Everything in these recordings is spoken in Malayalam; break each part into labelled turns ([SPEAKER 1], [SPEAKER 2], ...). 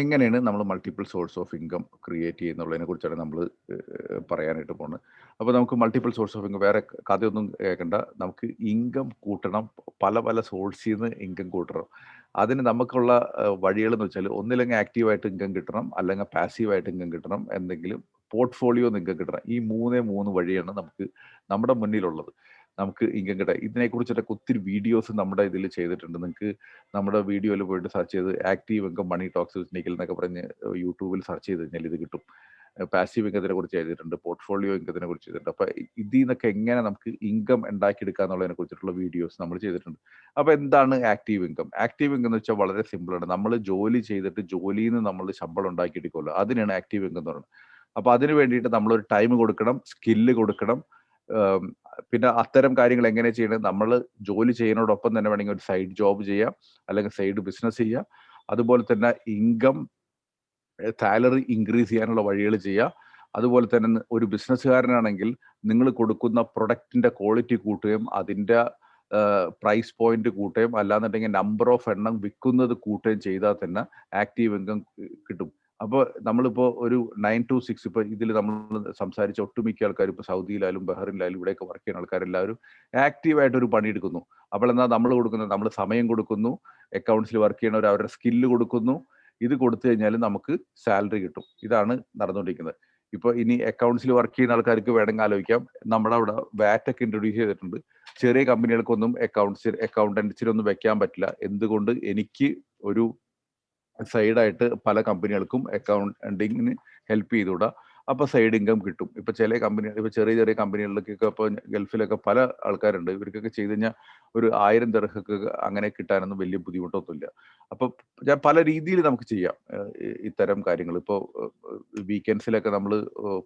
[SPEAKER 1] എങ്ങനെയാണ് നമ്മൾ multiple source of income create ചെയ്യുന്നുള്ളതിനെ കുറിച്ചാണ് നമ്മൾ പറയാനായിട്ട് പോകുന്നത്. അപ്പോൾ നമുക്ക് മൾട്ടിപ്പിൾ സോഴ്സ് ഓഫ് ഇൻകം വേറെ കഥയൊന്നും കേൾക്കണ്ട. നമുക്ക് ഇൻകം കൂട്ടണം. പല പല സോഴ്സിൽ നിന്ന് ഇൻകം കൂട്ടണം. അതിന് നമുക്കുള്ള വഴികൾ എന്ന് വെച്ചാൽ ഒന്നില്ലെങ്കിൽ ആക്റ്റീവായിട്ട് ഇൻകം കിട്ടണം അല്ലെങ്കിൽ പാസീവായിട്ട് ഇൻകം കിട്ടണം എന്തെങ്കിലും പോർട്ട്ഫോളിയോ ഇൻകം കിട്ടണം. ഈ മൂന്നേ മൂന്ന് വഴിയാണ് നമുക്ക് നമ്മുടെ മുന്നിലുള്ളത്. നമുക്ക് ഇൻകം കിട്ടാം ഇതിനെക്കുറിച്ചൊക്കെ ഒത്തിരി വീഡിയോസ് നമ്മുടെ ഇതിൽ ചെയ്തിട്ടുണ്ട്. നിങ്ങൾക്ക് നമ്മുടെ വീഡിയോയിൽ പോയിട്ട് സെർച്ച് ചെയ്ത് ആക്റ്റീവ് ഇൻകം മണി ടോക്സ് സ്നീക്കൽ എന്നൊക്കെ പറഞ്ഞ് യൂട്യൂബിൽ സെർച്ച് ചെയ്ത് കഴിഞ്ഞാൽ ഇത് കിട്ടും. പാസീവ് ഇൻകത്തിനെ കുറിച്ച് എഴുതിയിട്ടുണ്ട് പോർട്ട്ഫോളിയോ ഇൻകത്തിനെ കുറിച്ച് ചെയ്തിട്ടുണ്ട് അപ്പൊ ഇതിൽ നിന്നൊക്കെ എങ്ങനെ നമുക്ക് ഇൻകം ഉണ്ടാക്കിയെടുക്കുക എന്നുള്ളതിനെ കുറിച്ചിട്ടുള്ള വീഡിയോസ് നമ്മൾ ചെയ്തിട്ടുണ്ട്. അപ്പൊ എന്താണ് ആക്റ്റീവ് ഇൻകം ആക്റ്റീവ് ഇൻകം എന്ന് വെച്ചാൽ വളരെ സിമ്പിൾ ആണ്. നമ്മൾ ജോലി ചെയ്തിട്ട് ജോലിയിൽ നിന്ന് നമ്മൾ ശമ്പളം ഉണ്ടാക്കിയെടുക്കുമല്ലോ അതിനാണ് ആക്റ്റീവ് ഇൻകം എന്ന് പറയുന്നത്. അപ്പൊ അതിന് വേണ്ടിയിട്ട് നമ്മളൊരു ടൈം കൊടുക്കണം സ്കില്ല് കൊടുക്കണം പിന്നെ അത്തരം കാര്യങ്ങൾ എങ്ങനെ ചെയ്യണം നമ്മൾ ജോലി ചെയ്യുന്നതോടൊപ്പം തന്നെ വേണമെങ്കിൽ ഒരു സൈഡ് ജോബ് ചെയ്യാം അല്ലെങ്കിൽ സൈഡ് ബിസിനസ് ചെയ്യാം. അതുപോലെ തന്നെ ഇൻകം സാലറി ഇൻക്രീസ് ചെയ്യാനുള്ള വഴികൾ ചെയ്യാം. അതുപോലെ തന്നെ ഒരു ബിസിനസ്സുകാരനാണെങ്കിൽ നിങ്ങൾ കൊടുക്കുന്ന പ്രൊഡക്റ്റിന്റെ ക്വാളിറ്റി കൂട്ടുകയും അതിന്റെ പ്രൈസ് പോയിന്റ് കൂട്ടുകയും അല്ലാന്നുണ്ടെങ്കിൽ നമ്പർ ഓഫ് എണ്ണം വിൽക്കുന്നത് കൂട്ടുകയും ചെയ്താൽ തന്നെ ആക്റ്റീവ് ഇൻകം കിട്ടും. അപ്പോൾ നമ്മളിപ്പോൾ ഒരു നയൻ ടു സിക്സ് ഇപ്പോൾ ഇതിൽ നമ്മൾ സംസാരിച്ച ഒട്ടുമിക്ക ആൾക്കാർ ഇപ്പോൾ സൗദിയിലായാലും ബഹ്റിനിലായാലും ഇവിടെയൊക്കെ വർക്ക് ചെയ്യുന്ന ആൾക്കാരെല്ലാവരും ആക്റ്റീവായിട്ട് ഒരു പണിയെടുക്കുന്നു. അപ്പോൾ എന്നാൽ നമ്മൾ കൊടുക്കുന്നത് നമ്മൾ സമയം കൊടുക്കുന്നു അക്കൗണ്ട്സിൽ വർക്ക് ചെയ്യണവർ അവരുടെ സ്കില്ല് കൊടുക്കുന്നു. ഇത് കൊടുത്തു കഴിഞ്ഞാൽ നമുക്ക് സാലറി കിട്ടും. ഇതാണ് നടന്നുകൊണ്ടിരിക്കുന്നത്. ഇപ്പോൾ ഇനി അക്കൗണ്ട്സിൽ വർക്ക് ചെയ്യുന്ന ആൾക്കാർക്ക് വേണമെങ്കിൽ ആലോചിക്കാം. നമ്മുടെ അവിടെ വാറ്റ് ഒക്കെ ഇൻട്രൊഡ്യൂസ് ചെയ്തിട്ടുണ്ട്. ചെറിയ കമ്പനികൾക്കൊന്നും അക്കൗണ്ട്സ് അക്കൗണ്ടൻസിലൊന്നും വെക്കാൻ പറ്റില്ല. എന്തുകൊണ്ട് എനിക്ക് ഒരു സൈഡായിട്ട് പല കമ്പനികൾക്കും അക്കൗണ്ടിങ്ങിന് ഹെൽപ്പ് ചെയ്തുകൂടാ. അപ്പോൾ സൈഡ് ഇൻകം കിട്ടും. ഇപ്പൊ ചില കമ്പനികൾ ഇപ്പൊ ചെറിയ ചെറിയ കമ്പനികളിലേക്കൊക്കെ ഇപ്പോൾ ഗൾഫിലൊക്കെ പല ആൾക്കാരുണ്ട്. ഇവർക്കൊക്കെ ചെയ്തു കഴിഞ്ഞാൽ ഒരു ആയിരം തിരക്കൊക്കെ അങ്ങനെ കിട്ടാനൊന്നും വലിയ ബുദ്ധിമുട്ടൊന്നുമില്ല. അപ്പൊ ഞാൻ പല രീതിയിൽ നമുക്ക് ചെയ്യാം ഇത്തരം കാര്യങ്ങൾ. ഇപ്പോൾ വീക്കെൻഡ്സിലൊക്കെ നമ്മൾ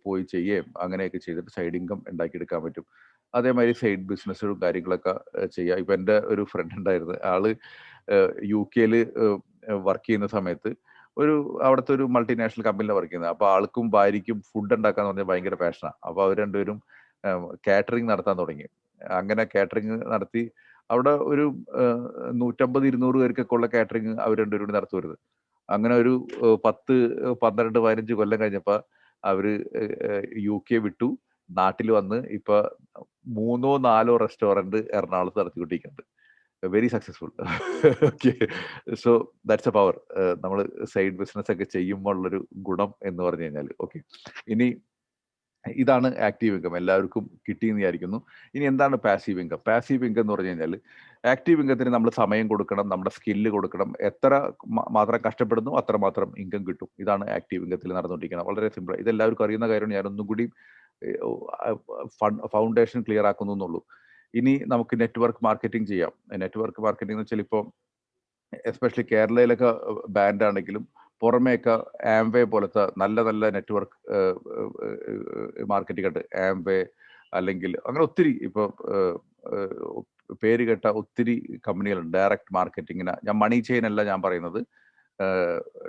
[SPEAKER 1] പോയി ചെയ്യുകയും അങ്ങനെയൊക്കെ ചെയ്തിട്ട് സൈഡ് ഇൻകം ഉണ്ടാക്കിയെടുക്കാൻ പറ്റും. അതേമാതിരി സൈഡ് ബിസിനസ്സുകളും കാര്യങ്ങളൊക്കെ ചെയ്യാം. ഇപ്പൊ എന്റെ ഒരു ഫ്രണ്ട് ഉണ്ടായിരുന്നു. ആൾ യു കെയിൽ വർക്ക് ചെയ്യുന്ന സമയത്ത് ഒരു അവിടുത്തെ ഒരു മൾട്ടിനാഷണൽ കമ്പനിയിലാണ് വർക്ക് ചെയ്യുന്നത്. അപ്പോൾ ആൾക്കും ഭാര്യയ്ക്കും ഫുഡ് ഉണ്ടാക്കാന്ന് പറഞ്ഞാൽ ഭയങ്കര പാഷനാണ് അപ്പോൾ അവർ രണ്ടുപേരും കാറ്ററിംഗ് നടത്താൻ തുടങ്ങി. അങ്ങനെ കാറ്ററിംഗ് നടത്തി അവിടെ ഒരു നൂറ്റമ്പത് ഇരുന്നൂറ് പേർക്കൊക്കെ ഉള്ള കാറ്ററിംഗ് അവർ രണ്ടുപേരും കൂടി നടത്തുവരുത് അങ്ങനെ ഒരു പത്ത് പന്ത്രണ്ട് പതിനഞ്ച് കൊല്ലം കഴിഞ്ഞപ്പോൾ അവർ യു കെ വിട്ടു. നാട്ടിൽ വന്ന് ഇപ്പൊ മൂന്നോ നാലോ റെസ്റ്റോറന്റ് എറണാകുളത്ത് നടത്തിക്കൊണ്ടിരിക്കുന്നുണ്ട്. Very successful okay so that's a power നമ്മൾ സൈഡ് ബിസിനസ് ഒക്കെ ചെയ്യുമ്പോൾ ഉള്ളൊരു ഗുണം എന്ന് പറഞ്ഞു കഴിഞ്ഞാൽ ഓക്കെ ഇനി ഇതാണ് ആക്റ്റീവ് ഇൻകം എല്ലാവർക്കും കിട്ടിയെന്ന് വിചാരിക്കുന്നു. ഇനി എന്താണ് പാസീവ് ഇൻകം പാസീവ് ഇൻകം എന്ന് പറഞ്ഞു കഴിഞ്ഞാൽ ആക്റ്റീവ് ഇൻകത്തിന് നമ്മൾ സമയം കൊടുക്കണം നമ്മുടെ സ്കില്ല് കൊടുക്കണം. എത്ര മാത്രം കഷ്ടപ്പെടുന്നു അത്ര മാത്രം ഇൻകം കിട്ടും. ഇതാണ് ആക്റ്റീവ് ഇൻകത്തിൽ നടന്നുകൊണ്ടിരിക്കുന്നത്. വളരെ സിമ്പിൾ ഇതെല്ലാവർക്കും അറിയുന്ന കാര്യമാണ്. ഞാനൊന്നും കൂടി ഫൗണ്ടേഷൻ ക്ലിയർ ആക്കുന്നു എന്നുള്ളൂ. ഇനി നമുക്ക് നെറ്റ്വർക്ക് മാർക്കറ്റിംഗ് ചെയ്യാം. നെറ്റ്വർക്ക് മാർക്കറ്റിംഗ് എന്ന് വെച്ചാൽ ഇപ്പോൾ എസ്പെഷ്യലി കേരളയിലൊക്കെ ബാൻഡ് ആണെങ്കിലും പുറമേയൊക്കെ ആംവേ പോലത്തെ നല്ല നല്ല നെറ്റ്വർക്ക് മാർക്കറ്റിംഗ് ഉണ്ട്. ആംവേ അല്ലെങ്കിൽ അങ്ങനെ ഒത്തിരി ഇപ്പോൾ പേര് കേട്ട ഒത്തിരി കമ്പനികളുണ്ട്. ഡയറക്റ്റ് മാർക്കറ്റിങ്ങിന് ഞാൻ മണി ചെയിൻ അല്ല ഞാൻ പറയുന്നത്.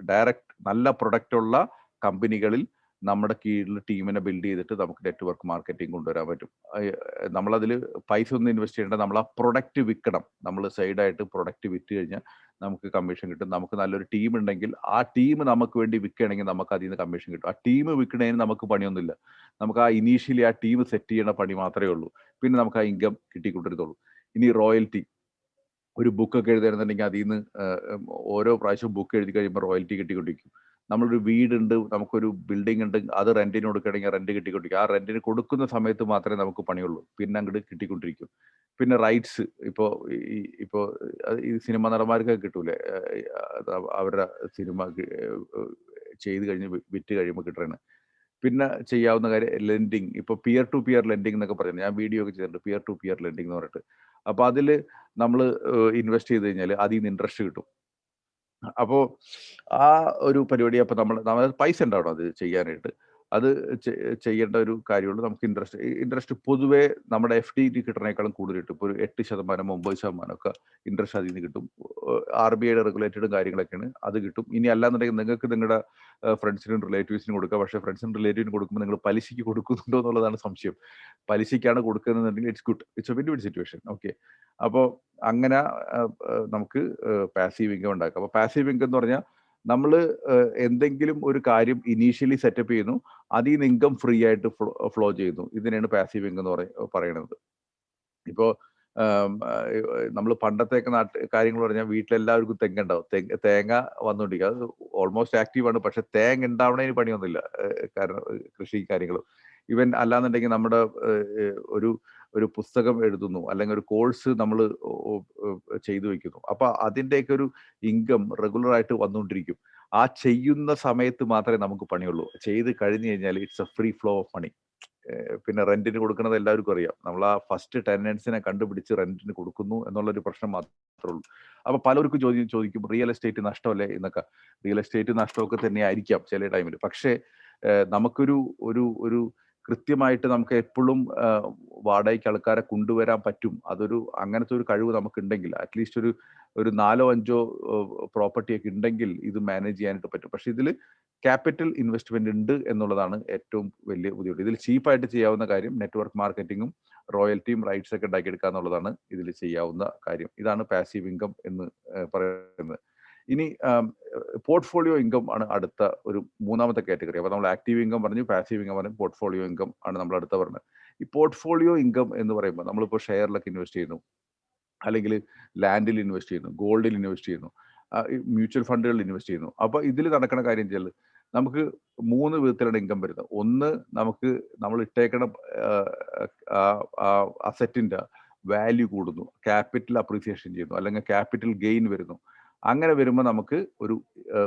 [SPEAKER 1] ഡയറക്റ്റ് നല്ല പ്രൊഡക്റ്റ് ഉള്ള കമ്പനികളിൽ നമ്മുടെ കീഴിൽ ടീമിനെ ബിൽഡ് ചെയ്തിട്ട് നമുക്ക് നെറ്റ്വർക്ക് മാർക്കറ്റിംഗ് കൊണ്ടുവരാൻ പറ്റും. നമ്മളതിൽ പൈസ ഒന്നും ഇൻവെസ്റ്റ് ചെയ്യേണ്ട നമ്മൾ ആ പ്രൊഡക്റ്റ് വിൽക്കണം നമ്മൾ സൈഡായിട്ട് പ്രൊഡക്റ്റ് വിറ്റ് കഴിഞ്ഞാൽ നമുക്ക് കമ്മീഷൻ കിട്ടും. നമുക്ക് നല്ലൊരു ടീം ഉണ്ടെങ്കിൽ ആ ടീം നമുക്ക് വേണ്ടി വിൽക്കുകയാണെങ്കിൽ നമുക്ക് അതിൽ നിന്ന് കമ്മീഷൻ കിട്ടും. ആ ടീം വിൽക്കണതിന് നമുക്ക് പണിയൊന്നുമില്ല. നമുക്ക് ആ ഇനീഷ്യലി ആ ടീം സെറ്റ് ചെയ്യണ പണി മാത്രമേ ഉള്ളൂ. പിന്നെ നമുക്ക് ആ ഇൻകം കിട്ടിക്കൊണ്ടിരുന്നുള്ളൂ ഇനി റോയൽറ്റി ഒരു ബുക്കൊക്കെ എഴുതണമെന്നുണ്ടെങ്കിൽ അതിൽ നിന്ന് ഓരോ പ്രാവശ്യവും ബുക്ക് എഴുതി കഴിയുമ്പോൾ റോയൽറ്റി കിട്ടിക്കൊണ്ടിരിക്കും. നമ്മളൊരു വീടുണ്ട് നമുക്കൊരു ബിൽഡിംഗ് ഉണ്ട് അത് റെന്റിന് കൊടുക്കുകയാണെങ്കിൽ റെന്റ് കിട്ടിക്കൊണ്ടിരിക്കും. ആ റെന്റിന് കൊടുക്കുന്ന സമയത്ത് മാത്രമേ നമുക്ക് പണിയുള്ളൂ. പിന്നെ അങ്ങോട്ട് കിട്ടിക്കൊണ്ടിരിക്കും. പിന്നെ റൈറ്റ്സ് ഇപ്പോൾ ഇപ്പോൾ ഈ സിനിമ നടന്മാർക്കൊക്കെ കിട്ടൂലേ? അവരുടെ സിനിമ ചെയ്ത് കഴിഞ്ഞ് വിറ്റ് കഴിയുമ്പോൾ കിട്ടണേ പിന്നെ ചെയ്യാവുന്ന കാര്യം ലെൻഡിങ്. ഇപ്പോൾ പിയർ ടു പിയർ ലെൻഡിങ് എന്നൊക്കെ പറയുന്നത്. ഞാൻ വീഡിയോ ഒക്കെ ചെയ്തിട്ടുണ്ട്. പിയർ ടു പിയർ ലെൻഡിങ് എന്ന് പറഞ്ഞിട്ട്. അപ്പോൾ അതിൽ നമ്മൾ ഇൻവെസ്റ്റ് ചെയ്ത് കഴിഞ്ഞാൽ അതിൽ നിന്ന് ഇൻട്രസ്റ്റ് കിട്ടും. അപ്പോൾ ആ ഒരു പരിപാടി അപ്പോൾ നമ്മൾ നമ്മൾ പൈസ ഉണ്ടാവണം അത് ചെയ്യാനായിട്ട്. അത് ചെയ്യേണ്ട ഒരു കാര്യമുള്ളൂ നമുക്ക് ഇൻട്രസ്റ്റ് ഇൻട്രസ്റ്റ് പൊതുവേ നമ്മുടെ എഫ് ഡി കിട്ടണേക്കാളും കൂടുതൽ കിട്ടും. ഇപ്പോൾ ഒരു എട്ട് ശതമാനം ഒമ്പത് ശതമാനം ഒക്കെ ഇൻട്രസ്റ്റ് അതിൽ നിന്ന് കിട്ടും. ആർ ബി ഐയുടെ റെഗുലേറ്റഡും കാര്യങ്ങളൊക്കെയാണ് അത് കിട്ടും. ഇനി അല്ലാന്നുണ്ടെങ്കിൽ നിങ്ങൾക്ക് നിങ്ങളുടെ ഫ്രണ്ട്സിനും റിലേറ്റീവ്സിനും കൊടുക്കുക പക്ഷേ ഫ്രണ്ട്സിനും റിലേറ്റീവിനും കൊടുക്കുമ്പോൾ നിങ്ങൾ പലിശയ്ക്ക് കൊടുക്കുന്നുണ്ടോ എന്നുള്ളതാണ് സംശയം. പലിശയ്ക്കാണ് കൊടുക്കുന്നതെന്നുണ്ടെങ്കിൽ it's good it's a very good situation okay അപ്പോൾ അങ്ങനെ നമുക്ക് പാസീവ് ഇൻകം ഉണ്ടാക്കാം. അപ്പോൾ പാസീവ് ഇൻകം എന്ന് പറഞ്ഞാൽ നമ്മൾ എന്തെങ്കിലും ഒരു കാര്യം ഇനീഷ്യലി സെറ്റപ്പ് ചെയ്യുന്നു അതിൽ നിന്ന് ഇൻകം ഫ്രീ ആയിട്ട് ഫ്ലോ ചെയ്യുന്നു. ഇതിനെയാണ് പാസീവ് ഇൻകം എന്ന് പറയ പറയുന്നത് ഇപ്പോൾ നമ്മൾ പണ്ടത്തെയൊക്കെ നാട്ട് കാര്യങ്ങൾ പറഞ്ഞാൽ വീട്ടിലെല്ലാവർക്കും തെങ്ങ ഉണ്ടാവും തെങ്ങ് തേങ്ങ വന്നുകൊണ്ടിരിക്കുക അത് ഓൾമോസ്റ്റ് ആക്റ്റീവാണ് പക്ഷെ തേങ്ങ ഉണ്ടാവണതിന് പണിയൊന്നുമില്ല. കാരണം കൃഷി കാര്യങ്ങളും. ഇവൻ അല്ലാന്നുണ്ടെങ്കിൽ നമ്മുടെ ഒരു ഒരു പുസ്തകം എഴുതുന്നു അല്ലെങ്കിൽ ഒരു കോഴ്സ് നമ്മൾ ചെയ്തു വെക്കുന്നു. അപ്പൊ അതിന്റെയൊക്കെ ഒരു ഇൻകം റെഗുലർ ആയിട്ട് വന്നുകൊണ്ടിരിക്കും. ആ ചെയ്യുന്ന സമയത്ത് മാത്രമേ നമുക്ക് പണിയുള്ളൂ. ചെയ്ത് കഴിഞ്ഞു കഴിഞ്ഞാൽ it's a free flow of money. പിന്നെ റെന്റിന് കൊടുക്കുന്നത് എല്ലാവർക്കും അറിയാം. നമ്മൾ ആ ഫസ്റ്റ് ടെനൻസിനെ കണ്ടുപിടിച്ച് റെന്റിന് കൊടുക്കുന്നു എന്നുള്ളൊരു പ്രശ്നം മാത്രമേ ഉള്ളൂ. അപ്പൊ പലർക്കും ചോദ്യം ചോദിക്കും റിയൽ എസ്റ്റേറ്റ് നഷ്ടമല്ലേ? എന്നൊക്കെ. റിയൽ എസ്റ്റേറ്റ് നഷ്ടമൊക്കെ തന്നെ ആയിരിക്കാം ചില ടൈമിൽ. പക്ഷേ നമുക്കൊരു ഒരു ഒരു കൃത്യമായിട്ട് നമുക്ക് എപ്പോഴും വാടകയ്ക്ക് ആൾക്കാരെ കൊണ്ടുവരാൻ പറ്റും. അതൊരു അങ്ങനത്തെ ഒരു കഴിവ് നമുക്കുണ്ടെങ്കിൽ അറ്റ്ലീസ്റ്റ് ഒരു ഒരു നാലോ അഞ്ചോ പ്രോപ്പർട്ടിയൊക്കെ ഉണ്ടെങ്കിൽ ഇത് മാനേജ് ചെയ്യാനായിട്ട് പറ്റും. പക്ഷെ ഇതിൽ ക്യാപിറ്റൽ ഇൻവെസ്റ്റ്മെന്റ് ഉണ്ട് എന്നുള്ളതാണ് ഏറ്റവും വലിയ ബുദ്ധിമുട്ട്. ഇതിൽ ചീപ്പായിട്ട് ചെയ്യാവുന്ന കാര്യം നെറ്റ്വർക്ക് മാർക്കറ്റിങ്ങും റോയൽറ്റിയും റൈറ്റ്സ് ഒക്കെ ഉണ്ടാക്കിയെടുക്കുക എന്നുള്ളതാണ് ഇതിൽ ചെയ്യാവുന്ന കാര്യം. ഇതാണ് പാസീവ് ഇൻകം എന്ന് പറയുന്നത്. ഇനി പോർട്ട്ഫോളിയോ ഇൻകം ആണ് അടുത്ത ഒരു മൂന്നാമത്തെ കാറ്റഗറി. അപ്പോൾ നമ്മൾ ആക്റ്റീവ് ഇൻകം പറഞ്ഞു പാസീവ് ഇൻകം പറഞ്ഞു പോർട്ട്ഫോളിയോ ഇൻകം ആണ് നമ്മൾ അടുത്ത പറഞ്ഞത്. ഈ പോർട്ട്ഫോളിയോ ഇൻകം എന്ന് പറയുമ്പോൾ നമ്മളിപ്പോൾ ഷെയറിലൊക്കെ ഇൻവെസ്റ്റ് ചെയ്യുന്നു. അല്ലെങ്കിൽ ലാൻഡിൽ ഇൻവെസ്റ്റ് ചെയ്യുന്നു ഗോൾഡിൽ ഇൻവെസ്റ്റ് ചെയ്യുന്നു മ്യൂച്വൽ ഫണ്ടുകളിൽ ഇൻവെസ്റ്റ് ചെയ്യുന്നു. അപ്പോൾ ഇതിൽ നടക്കുന്ന കാര്യം വെച്ചാൽ നമുക്ക് മൂന്ന് വിധത്തിലാണ് ഇൻകം വരുന്നത്. ഒന്ന് നമുക്ക് നമ്മൾ ഇട്ടേക്കണ അസറ്റിന്റെ വാല്യൂ കൂടുന്നു. ക്യാപിറ്റൽ അപ്രീസിയേഷൻ ചെയ്യുന്നു. അല്ലെങ്കിൽ ക്യാപിറ്റൽ ഗെയിൻ വരുന്നു. അങ്ങനെ വരുമ്പോൾ നമുക്ക് ഒരു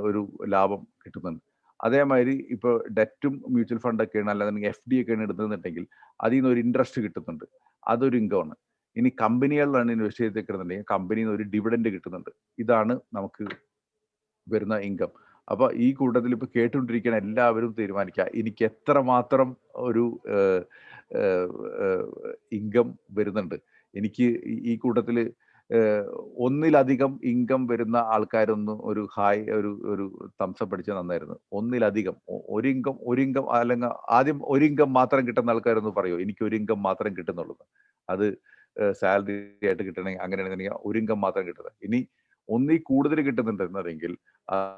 [SPEAKER 1] ഒരു ലാഭം കിട്ടുന്നുണ്ട്. അതേമാതിരി ഇപ്പോൾ ഡെറ്റും മ്യൂച്വൽ ഫണ്ടൊക്കെയാണ് അല്ലാതെ എഫ് ഡി ഒക്കെയാണ് എടുത്തതെന്നുണ്ടെങ്കിൽ അതിൽ നിന്ന് ഒരു ഇൻട്രസ്റ്റ് കിട്ടുന്നുണ്ട്. അതൊരു ഇൻകമാണ്. ഇനി കമ്പനികളിലാണ് ഇൻവെസ്റ്റ് ചെയ്തേക്കുന്നുണ്ടെങ്കിൽ കമ്പനിയിൽ നിന്ന് ഒരു ഡിവിഡൻഡ് കിട്ടുന്നുണ്ട്. ഇതാണ് നമുക്ക് വരുന്ന ഇൻകം. അപ്പോൾ ഈ കൂട്ടത്തിൽ ഇപ്പൊ കേട്ടുകൊണ്ടിരിക്കുന്ന എല്ലാവരും തീരുമാനിക്കുക. എനിക്ക് എത്ര മാത്രം ഒരു ഇൻകം വരുന്നുണ്ട്. എനിക്ക് ഈ കൂട്ടത്തിൽ ഒന്നിലധികം ഇൻകം വരുന്ന ആൾക്കാരൊന്നും ഒരു ഹായ് ഒരു ഒരു തംസപ്പ് അടിച്ച നന്നായിരുന്നു. ഒന്നിലധികം. ഒരു ഇൻകം ഒരു ഇൻകം അല്ലെങ്കിൽ ആദ്യം ഒരു ഇൻകം മാത്രം കിട്ടുന്ന ആൾക്കാരൊന്ന് പറയുമോ എനിക്ക് ഒരു ഇൻകം മാത്രം കിട്ടുന്നുള്ളൂ. അത് സാലറി ആയിട്ട് കിട്ടണമെങ്കിൽ അങ്ങനെയാണെന്നുണ്ടെങ്കിൽ ഒരു ഇൻകം മാത്രം കിട്ടുന്നത്. ഇനി ഒന്നിൽ കൂടുതൽ കിട്ടുന്നുണ്ടെന്നതെങ്കിൽ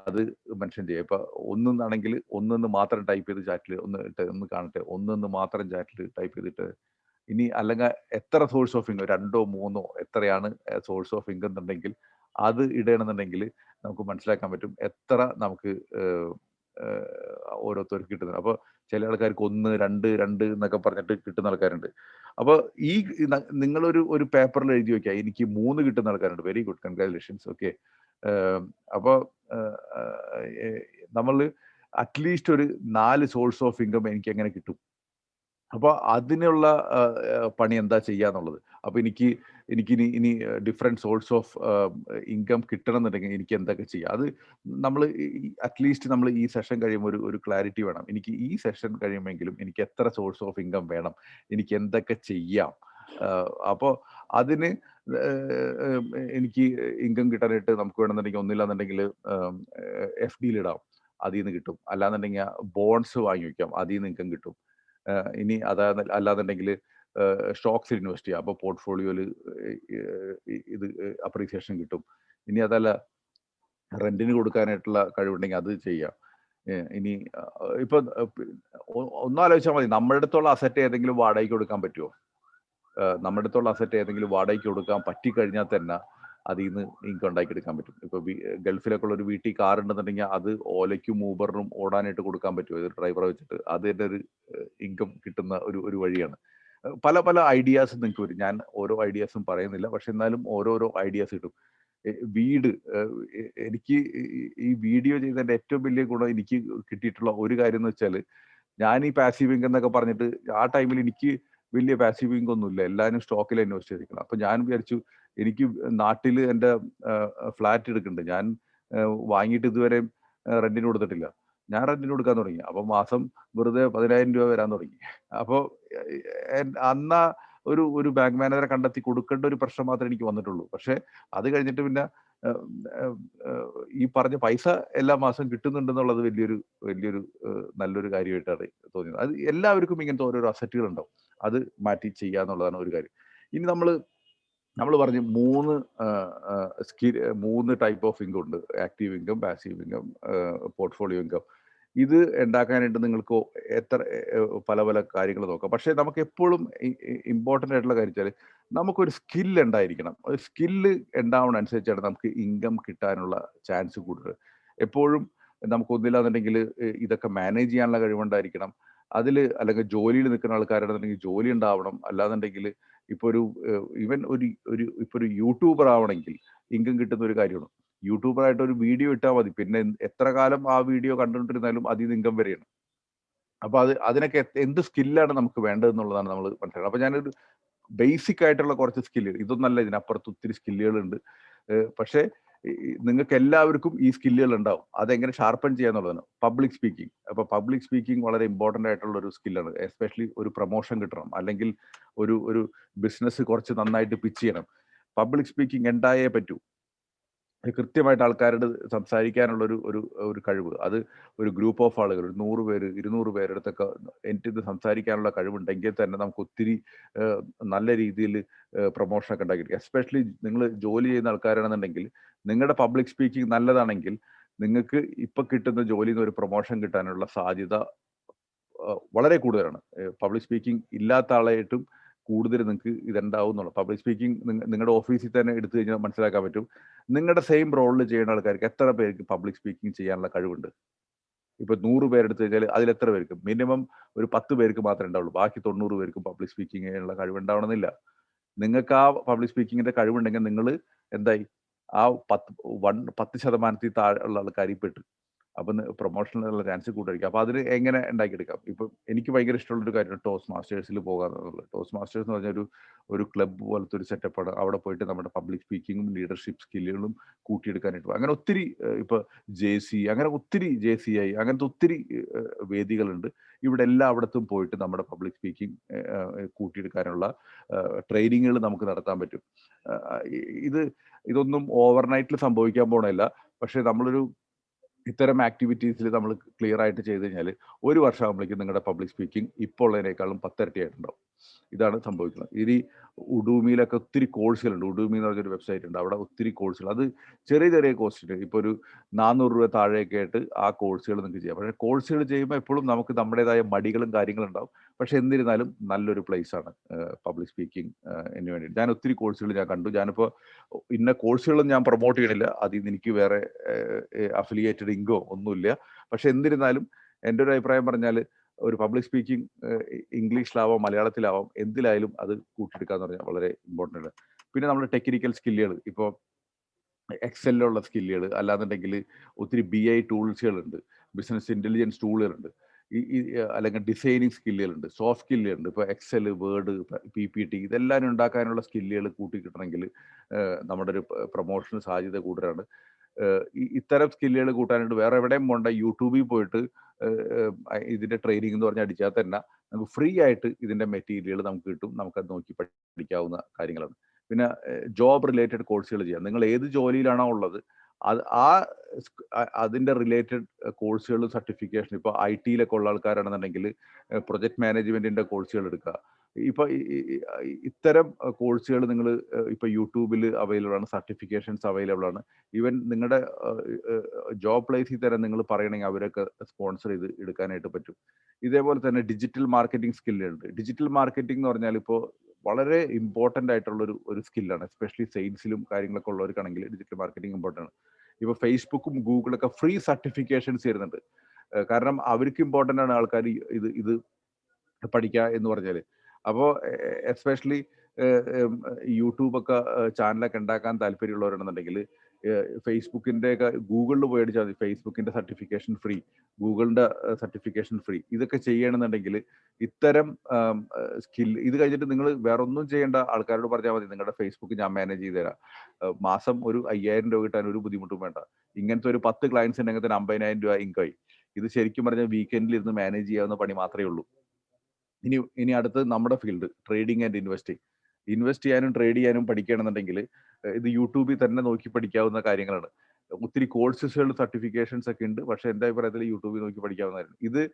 [SPEAKER 1] അത് മെൻഷൻ ചെയ്യുക. ഇപ്പൊ ഒന്നെന്നാണെങ്കിൽ ഒന്നെന്ന് മാത്രം ടൈപ്പ് ചെയ്ത് ചാറ്റിൽ ഒന്ന് ഇട്ട് ഒന്ന് കാണട്ടെ. ഒന്നെന്ന് മാത്രം ചാറ്റിൽ ടൈപ്പ് ചെയ്തിട്ട് ഇനി അല്ലെങ്കിൽ എത്ര സോഴ്സ് ഓഫ് ഇൻകം രണ്ടോ മൂന്നോ എത്രയാണ് സോഴ്സ് ഓഫ് ഇൻകം എന്നുണ്ടെങ്കിൽ അത് ഇടണമെന്നുണ്ടെങ്കിൽ നമുക്ക് മനസ്സിലാക്കാൻ പറ്റും എത്ര നമുക്ക് ഓരോരുത്തർക്ക് കിട്ടുന്നത്. അപ്പോൾ ചില ആൾക്കാർക്ക് ഒന്ന് രണ്ട് രണ്ട് എന്നൊക്കെ പറഞ്ഞിട്ട് കിട്ടുന്ന ആൾക്കാരുണ്ട്. അപ്പോൾ ഈ നിങ്ങളൊരു ഒരു പേപ്പറിൽ എഴുതി വെക്കുക എനിക്ക് മൂന്ന് കിട്ടുന്ന ആൾക്കാരുണ്ട്. വെരി ഗുഡ് കൺഗ്രാജുലേഷൻസ് ഓക്കെ അപ്പോൾ നമ്മൾ അറ്റ്ലീസ്റ്റ് ഒരു നാല് സോഴ്സ് ഓഫ് ഇൻകം എനിക്ക് എങ്ങനെ കിട്ടും? അപ്പോൾ അതിനുള്ള പണി എന്താ ചെയ്യാന്നുള്ളത്. അപ്പോൾ എനിക്ക് എനിക്ക് ഇനി ഡിഫറെന്റ് സോഴ്സ് ഓഫ് ഇൻകം കിട്ടണം എന്നുണ്ടെങ്കിൽ എനിക്ക് എന്തൊക്കെ ചെയ്യാം. അത് നമ്മൾ അറ്റ്ലീസ്റ്റ് നമ്മൾ ഈ സെഷൻ കഴിയുമ്പോൾ ഒരു ഒരു ക്ലാരിറ്റി വേണം. എനിക്ക് ഈ സെഷൻ കഴിയുമെങ്കിലും എനിക്ക് എത്ര സോഴ്സ് ഓഫ് ഇൻകം വേണം? എനിക്ക് എന്തൊക്കെ ചെയ്യാം? അപ്പോൾ അതിന് എനിക്ക് ഇൻകം കിട്ടാനായിട്ട് നമുക്ക് വേണമെന്നുണ്ടെങ്കിൽ ഒന്നില്ലാന്നുണ്ടെങ്കിൽ എഫ് ഡിയിൽ ഇടാം. അതിൽ നിന്ന് കിട്ടും. അല്ലാന്നുണ്ടെങ്കിൽ ബോൺസ് വാങ്ങി വയ്ക്കാം. അതിൽ നിന്ന് ഇൻകം കിട്ടും. ഇനി അതാ അല്ലാന്നുണ്ടെങ്കിൽ സ്റ്റോക്സിൽ ഇൻവെസ്റ്റ് ചെയ്യാം. അപ്പോൾ പോർട്ട്ഫോളിയോയിൽ ഇത് അപ്രീസിയേഷൻ കിട്ടും. ഇനി അതല്ല റെന്റിന് കൊടുക്കാനായിട്ടുള്ള കഴിവുണ്ടെങ്കിൽ അത് ചെയ്യാം. ഇനി ഇപ്പൊ ഒന്നും ആലോചിച്ചാൽ മതി. നമ്മുടെ അടുത്തുള്ള അസറ്റ് ഏതെങ്കിലും വാടകയ്ക്ക് കൊടുക്കാൻ പറ്റുമോ നമ്മുടെ അടുത്തുള്ള അസറ്റ് ഏതെങ്കിലും വാടകയ്ക്ക് കൊടുക്കാൻ പറ്റിക്കഴിഞ്ഞാൽ തന്നെ അതിൽ നിന്ന് ഇൻകം ഉണ്ടാക്കിയെടുക്കാൻ പറ്റും. ഇപ്പൊ ഗൾഫിലൊക്കെ ഉള്ള ഒരു വീട്ടിൽ കാർ ഉണ്ടെന്നുണ്ടെങ്കിൽ അത് ഓലയ്ക്കും ഊബറിനും ഓടാനായിട്ട് കൊടുക്കാൻ പറ്റും. ഒരു ഡ്രൈവറെ വെച്ചിട്ട് അത് തന്നെ ഒരു ഇൻകം കിട്ടുന്ന ഒരു ഒരു വഴിയാണ്. പല പല ഐഡിയാസ് നിങ്ങൾക്ക് വരും. ഞാൻ ഓരോ ഐഡിയാസും പറയുന്നില്ല. പക്ഷെ എന്നാലും ഓരോരോ ഐഡിയാസ് കിട്ടും. വീട് എനിക്ക് ഈ വീഡിയോ ചെയ്തതിന്റെ ഏറ്റവും വലിയ ഗുണം എനിക്ക് കിട്ടിയിട്ടുള്ള ഒരു കാര്യം എന്ന് വെച്ചാൽ ഞാൻ ഈ പാസീവ് ഇൻകം എന്നൊക്കെ പറഞ്ഞിട്ട് ആ ടൈമിൽ എനിക്ക് വലിയ പാസീവ് ഇൻകം ഒന്നുമില്ല. എല്ലാവരും സ്റ്റോക്കിൽ ഇൻവെസ്റ്റ് ചെയ്തിരിക്കണം അപ്പൊ ഞാൻ വിചാരിച്ചു എനിക്ക് നാട്ടിൽ എന്റെ ഫ്ലാറ്റ് എടുക്കുന്നുണ്ട്. ഞാൻ വാങ്ങിയിട്ട് ഇതുവരെ റെന്റിന് കൊടുത്തിട്ടില്ല. ഞാൻ റെന്റിന് കൊടുക്കാൻ തുടങ്ങി. അപ്പൊ മാസം വെറുതെ പതിനായിരം രൂപ വരാൻ തുടങ്ങി. അപ്പോൾ അന്ന ഒരു ഒരു ബാങ്ക് മാനേജറെ കണ്ടെത്തി കൊടുക്കേണ്ട ഒരു പ്രശ്നം മാത്രമേ എനിക്ക് വന്നിട്ടുള്ളൂ. പക്ഷേ അത് കഴിഞ്ഞിട്ട് പിന്നെ ഈ പറഞ്ഞ പൈസ എല്ലാ മാസം കിട്ടുന്നുണ്ടെന്നുള്ളത് വലിയൊരു വലിയൊരു നല്ലൊരു കാര്യമായിട്ടാണ് തോന്നിയത്. അത് എല്ലാവർക്കും ഇങ്ങനത്തെ ഓരോരോ അസറ്റുകൾ ഉണ്ടാവും. അത് മാറ്റി ചെയ്യുക എന്നുള്ളതാണ് ഒരു കാര്യം. ഇനി നമ്മൾ നമ്മൾ പറഞ്ഞു മൂന്ന് സ്കിൽ മൂന്ന് ടൈപ്പ് ഓഫ് ഇൻകം ഉണ്ട്. Active income passive income portfolio income ഇത് ഉണ്ടാക്കാനായിട്ട് നിങ്ങൾക്ക് എത്ര പല പല കാര്യങ്ങൾ നോക്കാം. പക്ഷേ നമുക്ക് എപ്പോഴും ഇമ്പോർട്ടന്റ് ആയിട്ടുള്ള കാര്യം വെച്ചാൽ നമുക്കൊരു സ്കില്ല് ഉണ്ടായിരിക്കണം. ഒരു സ്കില്ല് ഉണ്ടാവുന്ന അനുസരിച്ചാണ് നമുക്ക് ഇൻകം കിട്ടാനുള്ള ചാൻസ് കൂടുതൽ എപ്പോഴും നമുക്ക് ഒന്നില്ലാന്നുണ്ടെങ്കിൽ ഇതൊക്കെ മാനേജ് ചെയ്യാനുള്ള കഴിവുണ്ടായിരിക്കണം. അതിൽ അല്ലെങ്കിൽ ജോലിയിൽ നിൽക്കുന്ന ആൾക്കാരാണെന്നുണ്ടെങ്കിൽ ജോലി ഉണ്ടാവണം. അല്ലാന്നുണ്ടെങ്കിൽ ഇപ്പോൾ ഒരു ഈവൻ ഒരു ഒരു ഇപ്പോൾ ഒരു യൂട്യൂബർ ആവണമെങ്കിൽ ഇൻകം കിട്ടുന്ന ഒരു കാര്യമാണ്. യൂട്യൂബർ ആയിട്ട് ഒരു വീഡിയോ ഇട്ടാൽ മതി. പിന്നെ എത്ര കാലം ആ വീഡിയോ കണ്ടുകൊണ്ടിരുന്നാലും അതിൽ നിന്ന് ഇൻകം വരെയാണ്. അപ്പൊ അത് അതിനൊക്കെ എന്ത് സ്കില്ലാണ് നമുക്ക് വേണ്ടതെന്നുള്ളതാണ് നമ്മൾ മനസ്സിലാക്കുന്നത് അപ്പൊ ഞാനൊരു ബേസിക് ആയിട്ടുള്ള കുറച്ച് സ്കില്ലുകൾ ഇതൊന്നല്ല ഇതിനപ്പുറത്ത് ഒത്തിരി സ്കില്ലുകളുണ്ട് പക്ഷേ നിങ്ങൾക്ക് എല്ലാവർക്കും ഈ സ്കില്ലുകൾ ഉണ്ടാവും അതെങ്ങനെ ഷാർപ്പൺ ചെയ്യാന്നുള്ളതാണ് പബ്ലിക് സ്പീക്കിംഗ്. അപ്പൊ പബ്ലിക് സ്പീക്കിംഗ് വളരെ ഇമ്പോർട്ടന്റ് ആയിട്ടുള്ള ഒരു സ്കില്ലാണ്. എസ്പെഷ്യലി ഒരു പ്രൊമോഷൻ കിട്ടണം. അല്ലെങ്കിൽ ഒരു ഒരു ബിസിനസ് കുറച്ച് നന്നായിട്ട് പിച്ച് ചെയ്യണം. പബ്ലിക് സ്പീക്കിംഗ് ഉണ്ടായേ പറ്റൂ. കൃത്യമായിട്ട് ആൾക്കാരോട് സംസാരിക്കാനുള്ള ഒരു ഒരു ഒരു കഴിവ്. അത് ഒരു ഗ്രൂപ്പ് ഓഫ് ആളുകൾ ഒരു നൂറ് പേര് ഇരുന്നൂറ് പേരെടുത്തൊക്കെ എനിക്ക് സംസാരിക്കാനുള്ള കഴിവുണ്ടെങ്കിൽ തന്നെ നമുക്ക് ഒത്തിരി നല്ല രീതിയിൽ പ്രൊമോഷനൊക്കെ ഉണ്ടാക്കി എസ്പെഷ്യലി നിങ്ങൾ ജോലി ചെയ്യുന്ന ആൾക്കാരാണെന്നുണ്ടെങ്കിൽ നിങ്ങളുടെ പബ്ലിക് സ്പീക്കിംഗ് നല്ലതാണെങ്കിൽ നിങ്ങൾക്ക് ഇപ്പൊ കിട്ടുന്ന ജോലിയിൽ നിന്ന് ഒരു പ്രൊമോഷൻ കിട്ടാനുള്ള സാധ്യത വളരെ കൂടുതലാണ്. പബ്ലിക് സ്പീക്കിംഗ് ഇല്ലാത്ത ആളായിട്ടും കൂടുതൽ നിങ്ങൾക്ക് ഇതുണ്ടാവും എന്നുള്ളത് പബ്ലിക് സ്പീക്കിംഗ് നിങ്ങളുടെ ഓഫീസിൽ തന്നെ എടുത്തു കഴിഞ്ഞാൽ മനസ്സിലാക്കാൻ പറ്റും. നിങ്ങളുടെ സെയിം റോളിൽ ചെയ്യുന്ന ആൾക്കാർക്ക് എത്ര പേർക്ക് പബ്ലിക് സ്പീക്കിംഗ് ചെയ്യാനുള്ള കഴിവുണ്ട്? ഇപ്പൊ നൂറ് പേരെടുത്ത് കഴിഞ്ഞാൽ അതിൽ എത്ര പേർക്ക്? മിനിമം ഒരു പത്ത് പേർക്ക് മാത്രമേ ഉണ്ടാവുള്ളൂ. ബാക്കി തൊണ്ണൂറ് പേർക്കും പബ്ലിക് സ്പീക്കിംഗ് ചെയ്യാനുള്ള കഴിവുണ്ടാവണമെന്നില്ല. നിങ്ങൾക്ക് ആ പബ്ലിക് സ്പീക്കിങ്ങിന്റെ കഴിവുണ്ടെങ്കിൽ നിങ്ങൾ എന്തായി? ആ പത്ത് വൺ പത്ത് ശതമാനത്തിൽ താഴെയുള്ള ഉള്ള ആൾക്കാരിൽ പെട്ട്. അപ്പം പ്രൊമോഷനുള്ള ചാൻസ് കൂടുതലായിരിക്കും. അപ്പം അതിന് എങ്ങനെ ഉണ്ടാക്കിയെടുക്കാം? ഇപ്പം എനിക്ക് ഭയങ്കര ഇഷ്ടമുള്ളൊരു കാര്യമാണ് ടോസ് മാസ്റ്റേഴ്സിൽ പോകാന്നുള്ളത് ടോസ് മാസ്റ്റേഴ്സ് എന്ന് പറഞ്ഞ ഒരു ഒരു ക്ലബ്ബ് പോലത്തെ ഒരു സെറ്റപ്പാണ് അവിടെ പോയിട്ട് നമ്മുടെ പബ്ലിക് സ്പീക്കിങ്ങും ലീഡർഷിപ്പ് സ്കില്ലുകളും കൂട്ടിയെടുക്കാനായിട്ട്. അങ്ങനെ ഒത്തിരി ഇപ്പോൾ ഇപ്പൊ ജെ സി അങ്ങനെ ഒത്തിരി ജെ സി ഐ അങ്ങനത്തെ ഒത്തിരി വേദികളുണ്ട്. ഇവിടെ എല്ലായിടത്തും പോയിട്ട് നമ്മുടെ പബ്ലിക് സ്പീക്കിംഗ് കൂട്ടിയെടുക്കാനുള്ള ട്രെയിനിങ്ങുകൾ നമുക്ക് നടത്താൻ പറ്റും. ഇത് ഇതൊന്നും ഓവർനൈറ്റിൽ സംഭവിക്കാൻ പോണില്ല. പക്ഷെ നമ്മളൊരു ഇത്തരം ആക്ടിവിറ്റീസിൽ നമ്മൾ ക്ലിയർ ആയിട്ട് ചെയ്ത് കഴിഞ്ഞാൽ ഒരു വർഷം ആകുമ്പോഴേക്കും നിങ്ങളുടെ പബ്ലിക് സ്പീക്കിംഗ് ഇപ്പോൾ ഉള്ളതിനേക്കാളും പത്തിരട്ടിയായിട്ടുണ്ടാവും. ഇതാണ് സംഭവിക്കുന്നത്. ഇനി ഉഡൂമിയിലൊക്കെ ഒത്തിരി കോഴ്സുകളുണ്ട് ഉഡൂമി എന്ന് പറഞ്ഞൊരു വെബ്സൈറ്റ് ഉണ്ട്. അവിടെ ഒത്തിരി കോഴ്സുകൾ അത് ചെറിയ ചെറിയ കോഴ്സുണ്ട് ഇപ്പോൾ ഒരു നാനൂറ് രൂപ താഴെയൊക്കെ ആയിട്ട് ആ കോഴ്സുകൾ നിങ്ങൾക്ക് ചെയ്യാം. പക്ഷേ കോഴ്സുകൾ ചെയ്യുമ്പോൾ എപ്പോഴും നമുക്ക് നമ്മുടേതായ മടികളും കാര്യങ്ങളും ഉണ്ടാവും. പക്ഷെ എന്നിരുന്നാലും നല്ലൊരു പ്ലേസ് ആണ് പബ്ലിക് സ്പീക്കിംഗ് എന്ന് വേണ്ടി ഞാൻ ഒത്തിരി കോഴ്സുകൾ ഞാൻ കണ്ടു. ഞാനിപ്പോൾ ഇന്ന കോഴ്സുകളും ഞാൻ പ്രൊമോട്ട് ചെയ്യണില്ല. അതിൽ നിന്ന് എനിക്ക് വേറെ അഫിലിയേറ്റഡ് ഇൻകോ ഒന്നുമില്ല. പക്ഷെ എന്നിരുന്നാലും എന്റെ ഒരു അഭിപ്രായം പറഞ്ഞാൽ ഒരു പബ്ലിക് സ്പീക്കിംഗ് ഇംഗ്ലീഷിലാവാം മലയാളത്തിലാവാം എന്തിലായാലും അത് കൂട്ടിയെടുക്കുക എന്ന് പറഞ്ഞാൽ വളരെ ഇമ്പോർട്ടന്റ് ആണ് പിന്നെ നമ്മുടെ ടെക്നിക്കൽ സ്കില്ലുകൾ. ഇപ്പോൾ എക്സലിലുള്ള സ്കില്ലുകൾ അല്ലാന്നുണ്ടെങ്കിൽ ഒത്തിരി ബി ഐ ടൂൾസുകളുണ്ട്. ബിസിനസ് ഇന്റലിജൻസ് ടൂളുകളുണ്ട്. ഈ അല്ലെങ്കിൽ ഡിസൈനിങ് സ്കില്ലുകളുണ്ട്. സോഫ്റ്റ് സ്കില്ലുകളുണ്ട്. ഇപ്പോൾ Excel Word P P T ഇതെല്ലാം ഉണ്ടാക്കാനുള്ള സ്കില്ലുകൾ കൂട്ടി കിട്ടണമെങ്കിൽ നമ്മുടെ ഒരു പ്രൊമോഷന് സാധ്യത കൂടുതലാണ്. ഇത്തരം സ്കില്ലുകൾ കൂട്ടാനായിട്ട് വേറെ എവിടെയും പോണ്ട. യൂട്യൂബിൽ പോയിട്ട് ഇതിന്റെ ട്രെയിനിങ് എന്ന് പറഞ്ഞാൽ അടിച്ചാൽ തന്നെ നമുക്ക് ഫ്രീ ആയിട്ട് ഇതിന്റെ മെറ്റീരിയൽ നമുക്ക് കിട്ടും. നമുക്കത് നോക്കി പഠിക്കാവുന്ന കാര്യങ്ങളാണ്. പിന്നെ ജോബ് റിലേറ്റഡ് കോഴ്സുകൾ ചെയ്യാം. നിങ്ങൾ ഏത് ജോലിയിലാണോ ഉള്ളത് അത് ആ അതിന്റെ റിലേറ്റഡ് കോഴ്സുകളും സർട്ടിഫിക്കേഷൻ ഇപ്പോൾ ഐ ടിയിലൊക്കെ ഉള്ള ആൾക്കാരാണെന്നുണ്ടെങ്കിൽ പ്രൊജക്ട് മാനേജ്മെന്റിന്റെ കോഴ്സുകൾ എടുക്കുക. ഇപ്പൊ ഇത്തരം കോഴ്സുകൾ നിങ്ങൾ ഇപ്പൊ യൂട്യൂബിൽ അവൈലബിൾ ആണ് സർട്ടിഫിക്കേഷൻസ് അവൈലബിൾ ആണ്. ഈവൻ നിങ്ങളുടെ ജോബ് പ്ലേസിൽ തന്നെ നിങ്ങൾ പറയണമെങ്കിൽ അവരൊക്കെ സ്പോൺസർ ചെയ്ത് എടുക്കാനായിട്ട് പറ്റും. ഇതേപോലെ തന്നെ ഡിജിറ്റൽ മാർക്കറ്റിംഗ് സ്കില്ലുണ്ട് ഡിജിറ്റൽ മാർക്കറ്റിംഗ് എന്ന് പറഞ്ഞാൽ ഇപ്പോൾ വളരെ ഇമ്പോർട്ടന്റ് ആയിട്ടുള്ള ഒരു ഒരു സ്കില്ലാണ് എസ്പെഷ്യലി സെയിൽസിലും കാര്യങ്ങളൊക്കെ ഉള്ളവർക്കാണെങ്കിൽ ഡിജിറ്റൽ മാർക്കറ്റിംഗ് ഇമ്പോർട്ടന്റ് ആണ്. ഇപ്പോൾ ഫേസ്ബുക്കും ഗൂഗിളൊക്കെ ഫ്രീ സർട്ടിഫിക്കേഷൻസ് തരുന്നുണ്ട്. കാരണം അവർക്ക് ഇമ്പോർട്ടന്റ് ആണ് ആൾക്കാർ ഇത് ഇത് പഠിക്കുക എന്ന് പറഞ്ഞാൽ അപ്പോൾ എസ്പെഷ്യലി യൂട്യൂബൊക്കെ ചാനലൊക്കെ ഉണ്ടാക്കാൻ താല്പര്യമുള്ളവരാണെന്നുണ്ടെങ്കിൽ ഫേസ്ബുക്കിന്റെ ഒക്കെ ഗൂഗിളിൽ പോയി അടിച്ചാൽ മതി. ഫേസ്ബുക്കിന്റെ സർട്ടിഫിക്കേഷൻ ഫ്രീ ഗൂഗിളിന്റെ സർട്ടിഫിക്കേഷൻ ഫ്രീ. ഇതൊക്കെ ചെയ്യണമെന്നുണ്ടെങ്കിൽ ഇത്തരം സ്കിൽ ഇത് കഴിഞ്ഞിട്ട് നിങ്ങൾ വേറെ ഒന്നും ചെയ്യേണ്ട ആൾക്കാരോട് പറഞ്ഞാൽ മതി. നിങ്ങളുടെ ഫേസ്ബുക്ക് ഞാൻ മാനേജ് ചെയ്ത് തരാം. മാസം ഒരു അയ്യായിരം രൂപ കിട്ടാൻ ഒരു ബുദ്ധിമുട്ടും വേണ്ട. ഇങ്ങനത്തെ ഒരു പത്ത് ക്ലയൻസ് ഉണ്ടെങ്കിൽ തന്നെ അമ്പതിനായിരം രൂപ ഇൻകമായി ഇത് ശരിക്കും പറഞ്ഞാൽ വീക്കെൻഡിൽ ഇരുന്ന് മാനേജ് ചെയ്യാവുന്ന പണി മാത്രമേ ഉള്ളൂ. ഇനി ഇനി അടുത്ത് നമ്മുടെ field trading and investing invest ചെയ്യാനും ട്രേഡ് ചെയ്യാനും പഠിക്കുകയാണെന്നുണ്ടെങ്കിൽ ഇത് യൂട്യൂബിൽ തന്നെ നോക്കി പഠിക്കാവുന്ന കാര്യങ്ങളാണ്. ഒത്തിരി കോഴ്സസുകൾ സർട്ടിഫിക്കേഷൻസ് ഒക്കെ ഉണ്ട് പക്ഷെ എന്റെ അഭിപ്രായത്തിൽ യൂട്യൂബിൽ നോക്കി പഠിക്കാവുന്നതായിരുന്നു. ഇത്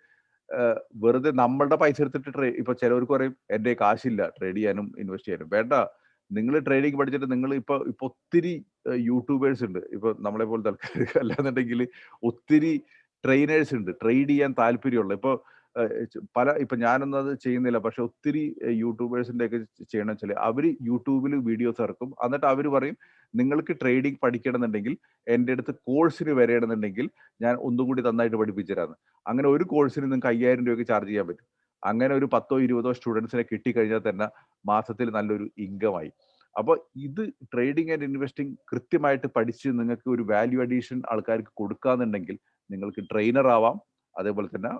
[SPEAKER 1] വെറുതെ നമ്മളുടെ പൈസ എടുത്തിട്ട് ട്രേ ഇപ്പൊ ചിലവർക്ക് പറയും എന്റെ കാശില്ല ട്രേഡ് ചെയ്യാനും ഇൻവെസ്റ്റ് ചെയ്യാനും. വേണ്ട. നിങ്ങൾ ട്രേഡിംഗ് പഠിച്ചിട്ട് നിങ്ങൾ ഇപ്പൊ ഇപ്പൊ ഒത്തിരി യൂട്യൂബേഴ്സ് ഉണ്ട്. ഇപ്പൊ നമ്മളെ പോലത്തെ ആൾക്കാർ അല്ലാന്നുണ്ടെങ്കിൽ ഒത്തിരി ട്രെയിനേഴ്സ് ഉണ്ട്. ട്രേഡ് ചെയ്യാൻ താല്പര്യമുള്ള. ഇപ്പൊ ഏഹ്, ച- പല ഇപ്പൊ അത് ചെയ്യുന്നില്ല. പക്ഷെ ഒത്തിരി യൂട്യൂബേഴ്സിന്റെ ഒക്കെ ചെയ്യണം വെച്ചാൽ അവർ യൂട്യൂബിൽ വീഡിയോസ് ഇറക്കും. എന്നിട്ട് അവർ പറയും നിങ്ങൾക്ക് ട്രേഡിംഗ് പഠിക്കണമെന്നുണ്ടെങ്കിൽ എന്റെ അടുത്ത് കോഴ്സിന് വരണമെന്നുണ്ടെങ്കിൽ ഞാൻ ഒന്നുകൂടി നന്നായിട്ട് പഠിപ്പിച്ചു തരാമെന്ന് അങ്ങനെ ഒരു കോഴ്സിന് നിങ്ങൾക്ക് അയ്യായിരം രൂപയ്ക്ക് ചാർജ് ചെയ്യാൻ പറ്റും. അങ്ങനെ ഒരു പത്തോ ഇരുപതോ സ്റ്റുഡൻസിനെ കിട്ടിക്കഴിഞ്ഞാൽ തന്നെ മാസത്തിൽ നല്ലൊരു ഇൻകമായി. അപ്പോൾ ഇത് ട്രേഡിംഗ് ആൻഡ് ഇൻവെസ്റ്റിംഗ് കൃത്യമായിട്ട് പഠിച്ച് നിങ്ങൾക്ക് ഒരു വാല്യൂ അഡീഷൻ ആൾക്കാർക്ക് കൊടുക്കാന്നുണ്ടെങ്കിൽ നിങ്ങൾക്ക് ട്രെയിനർ ആവാം അതേപോലെ തന്നെ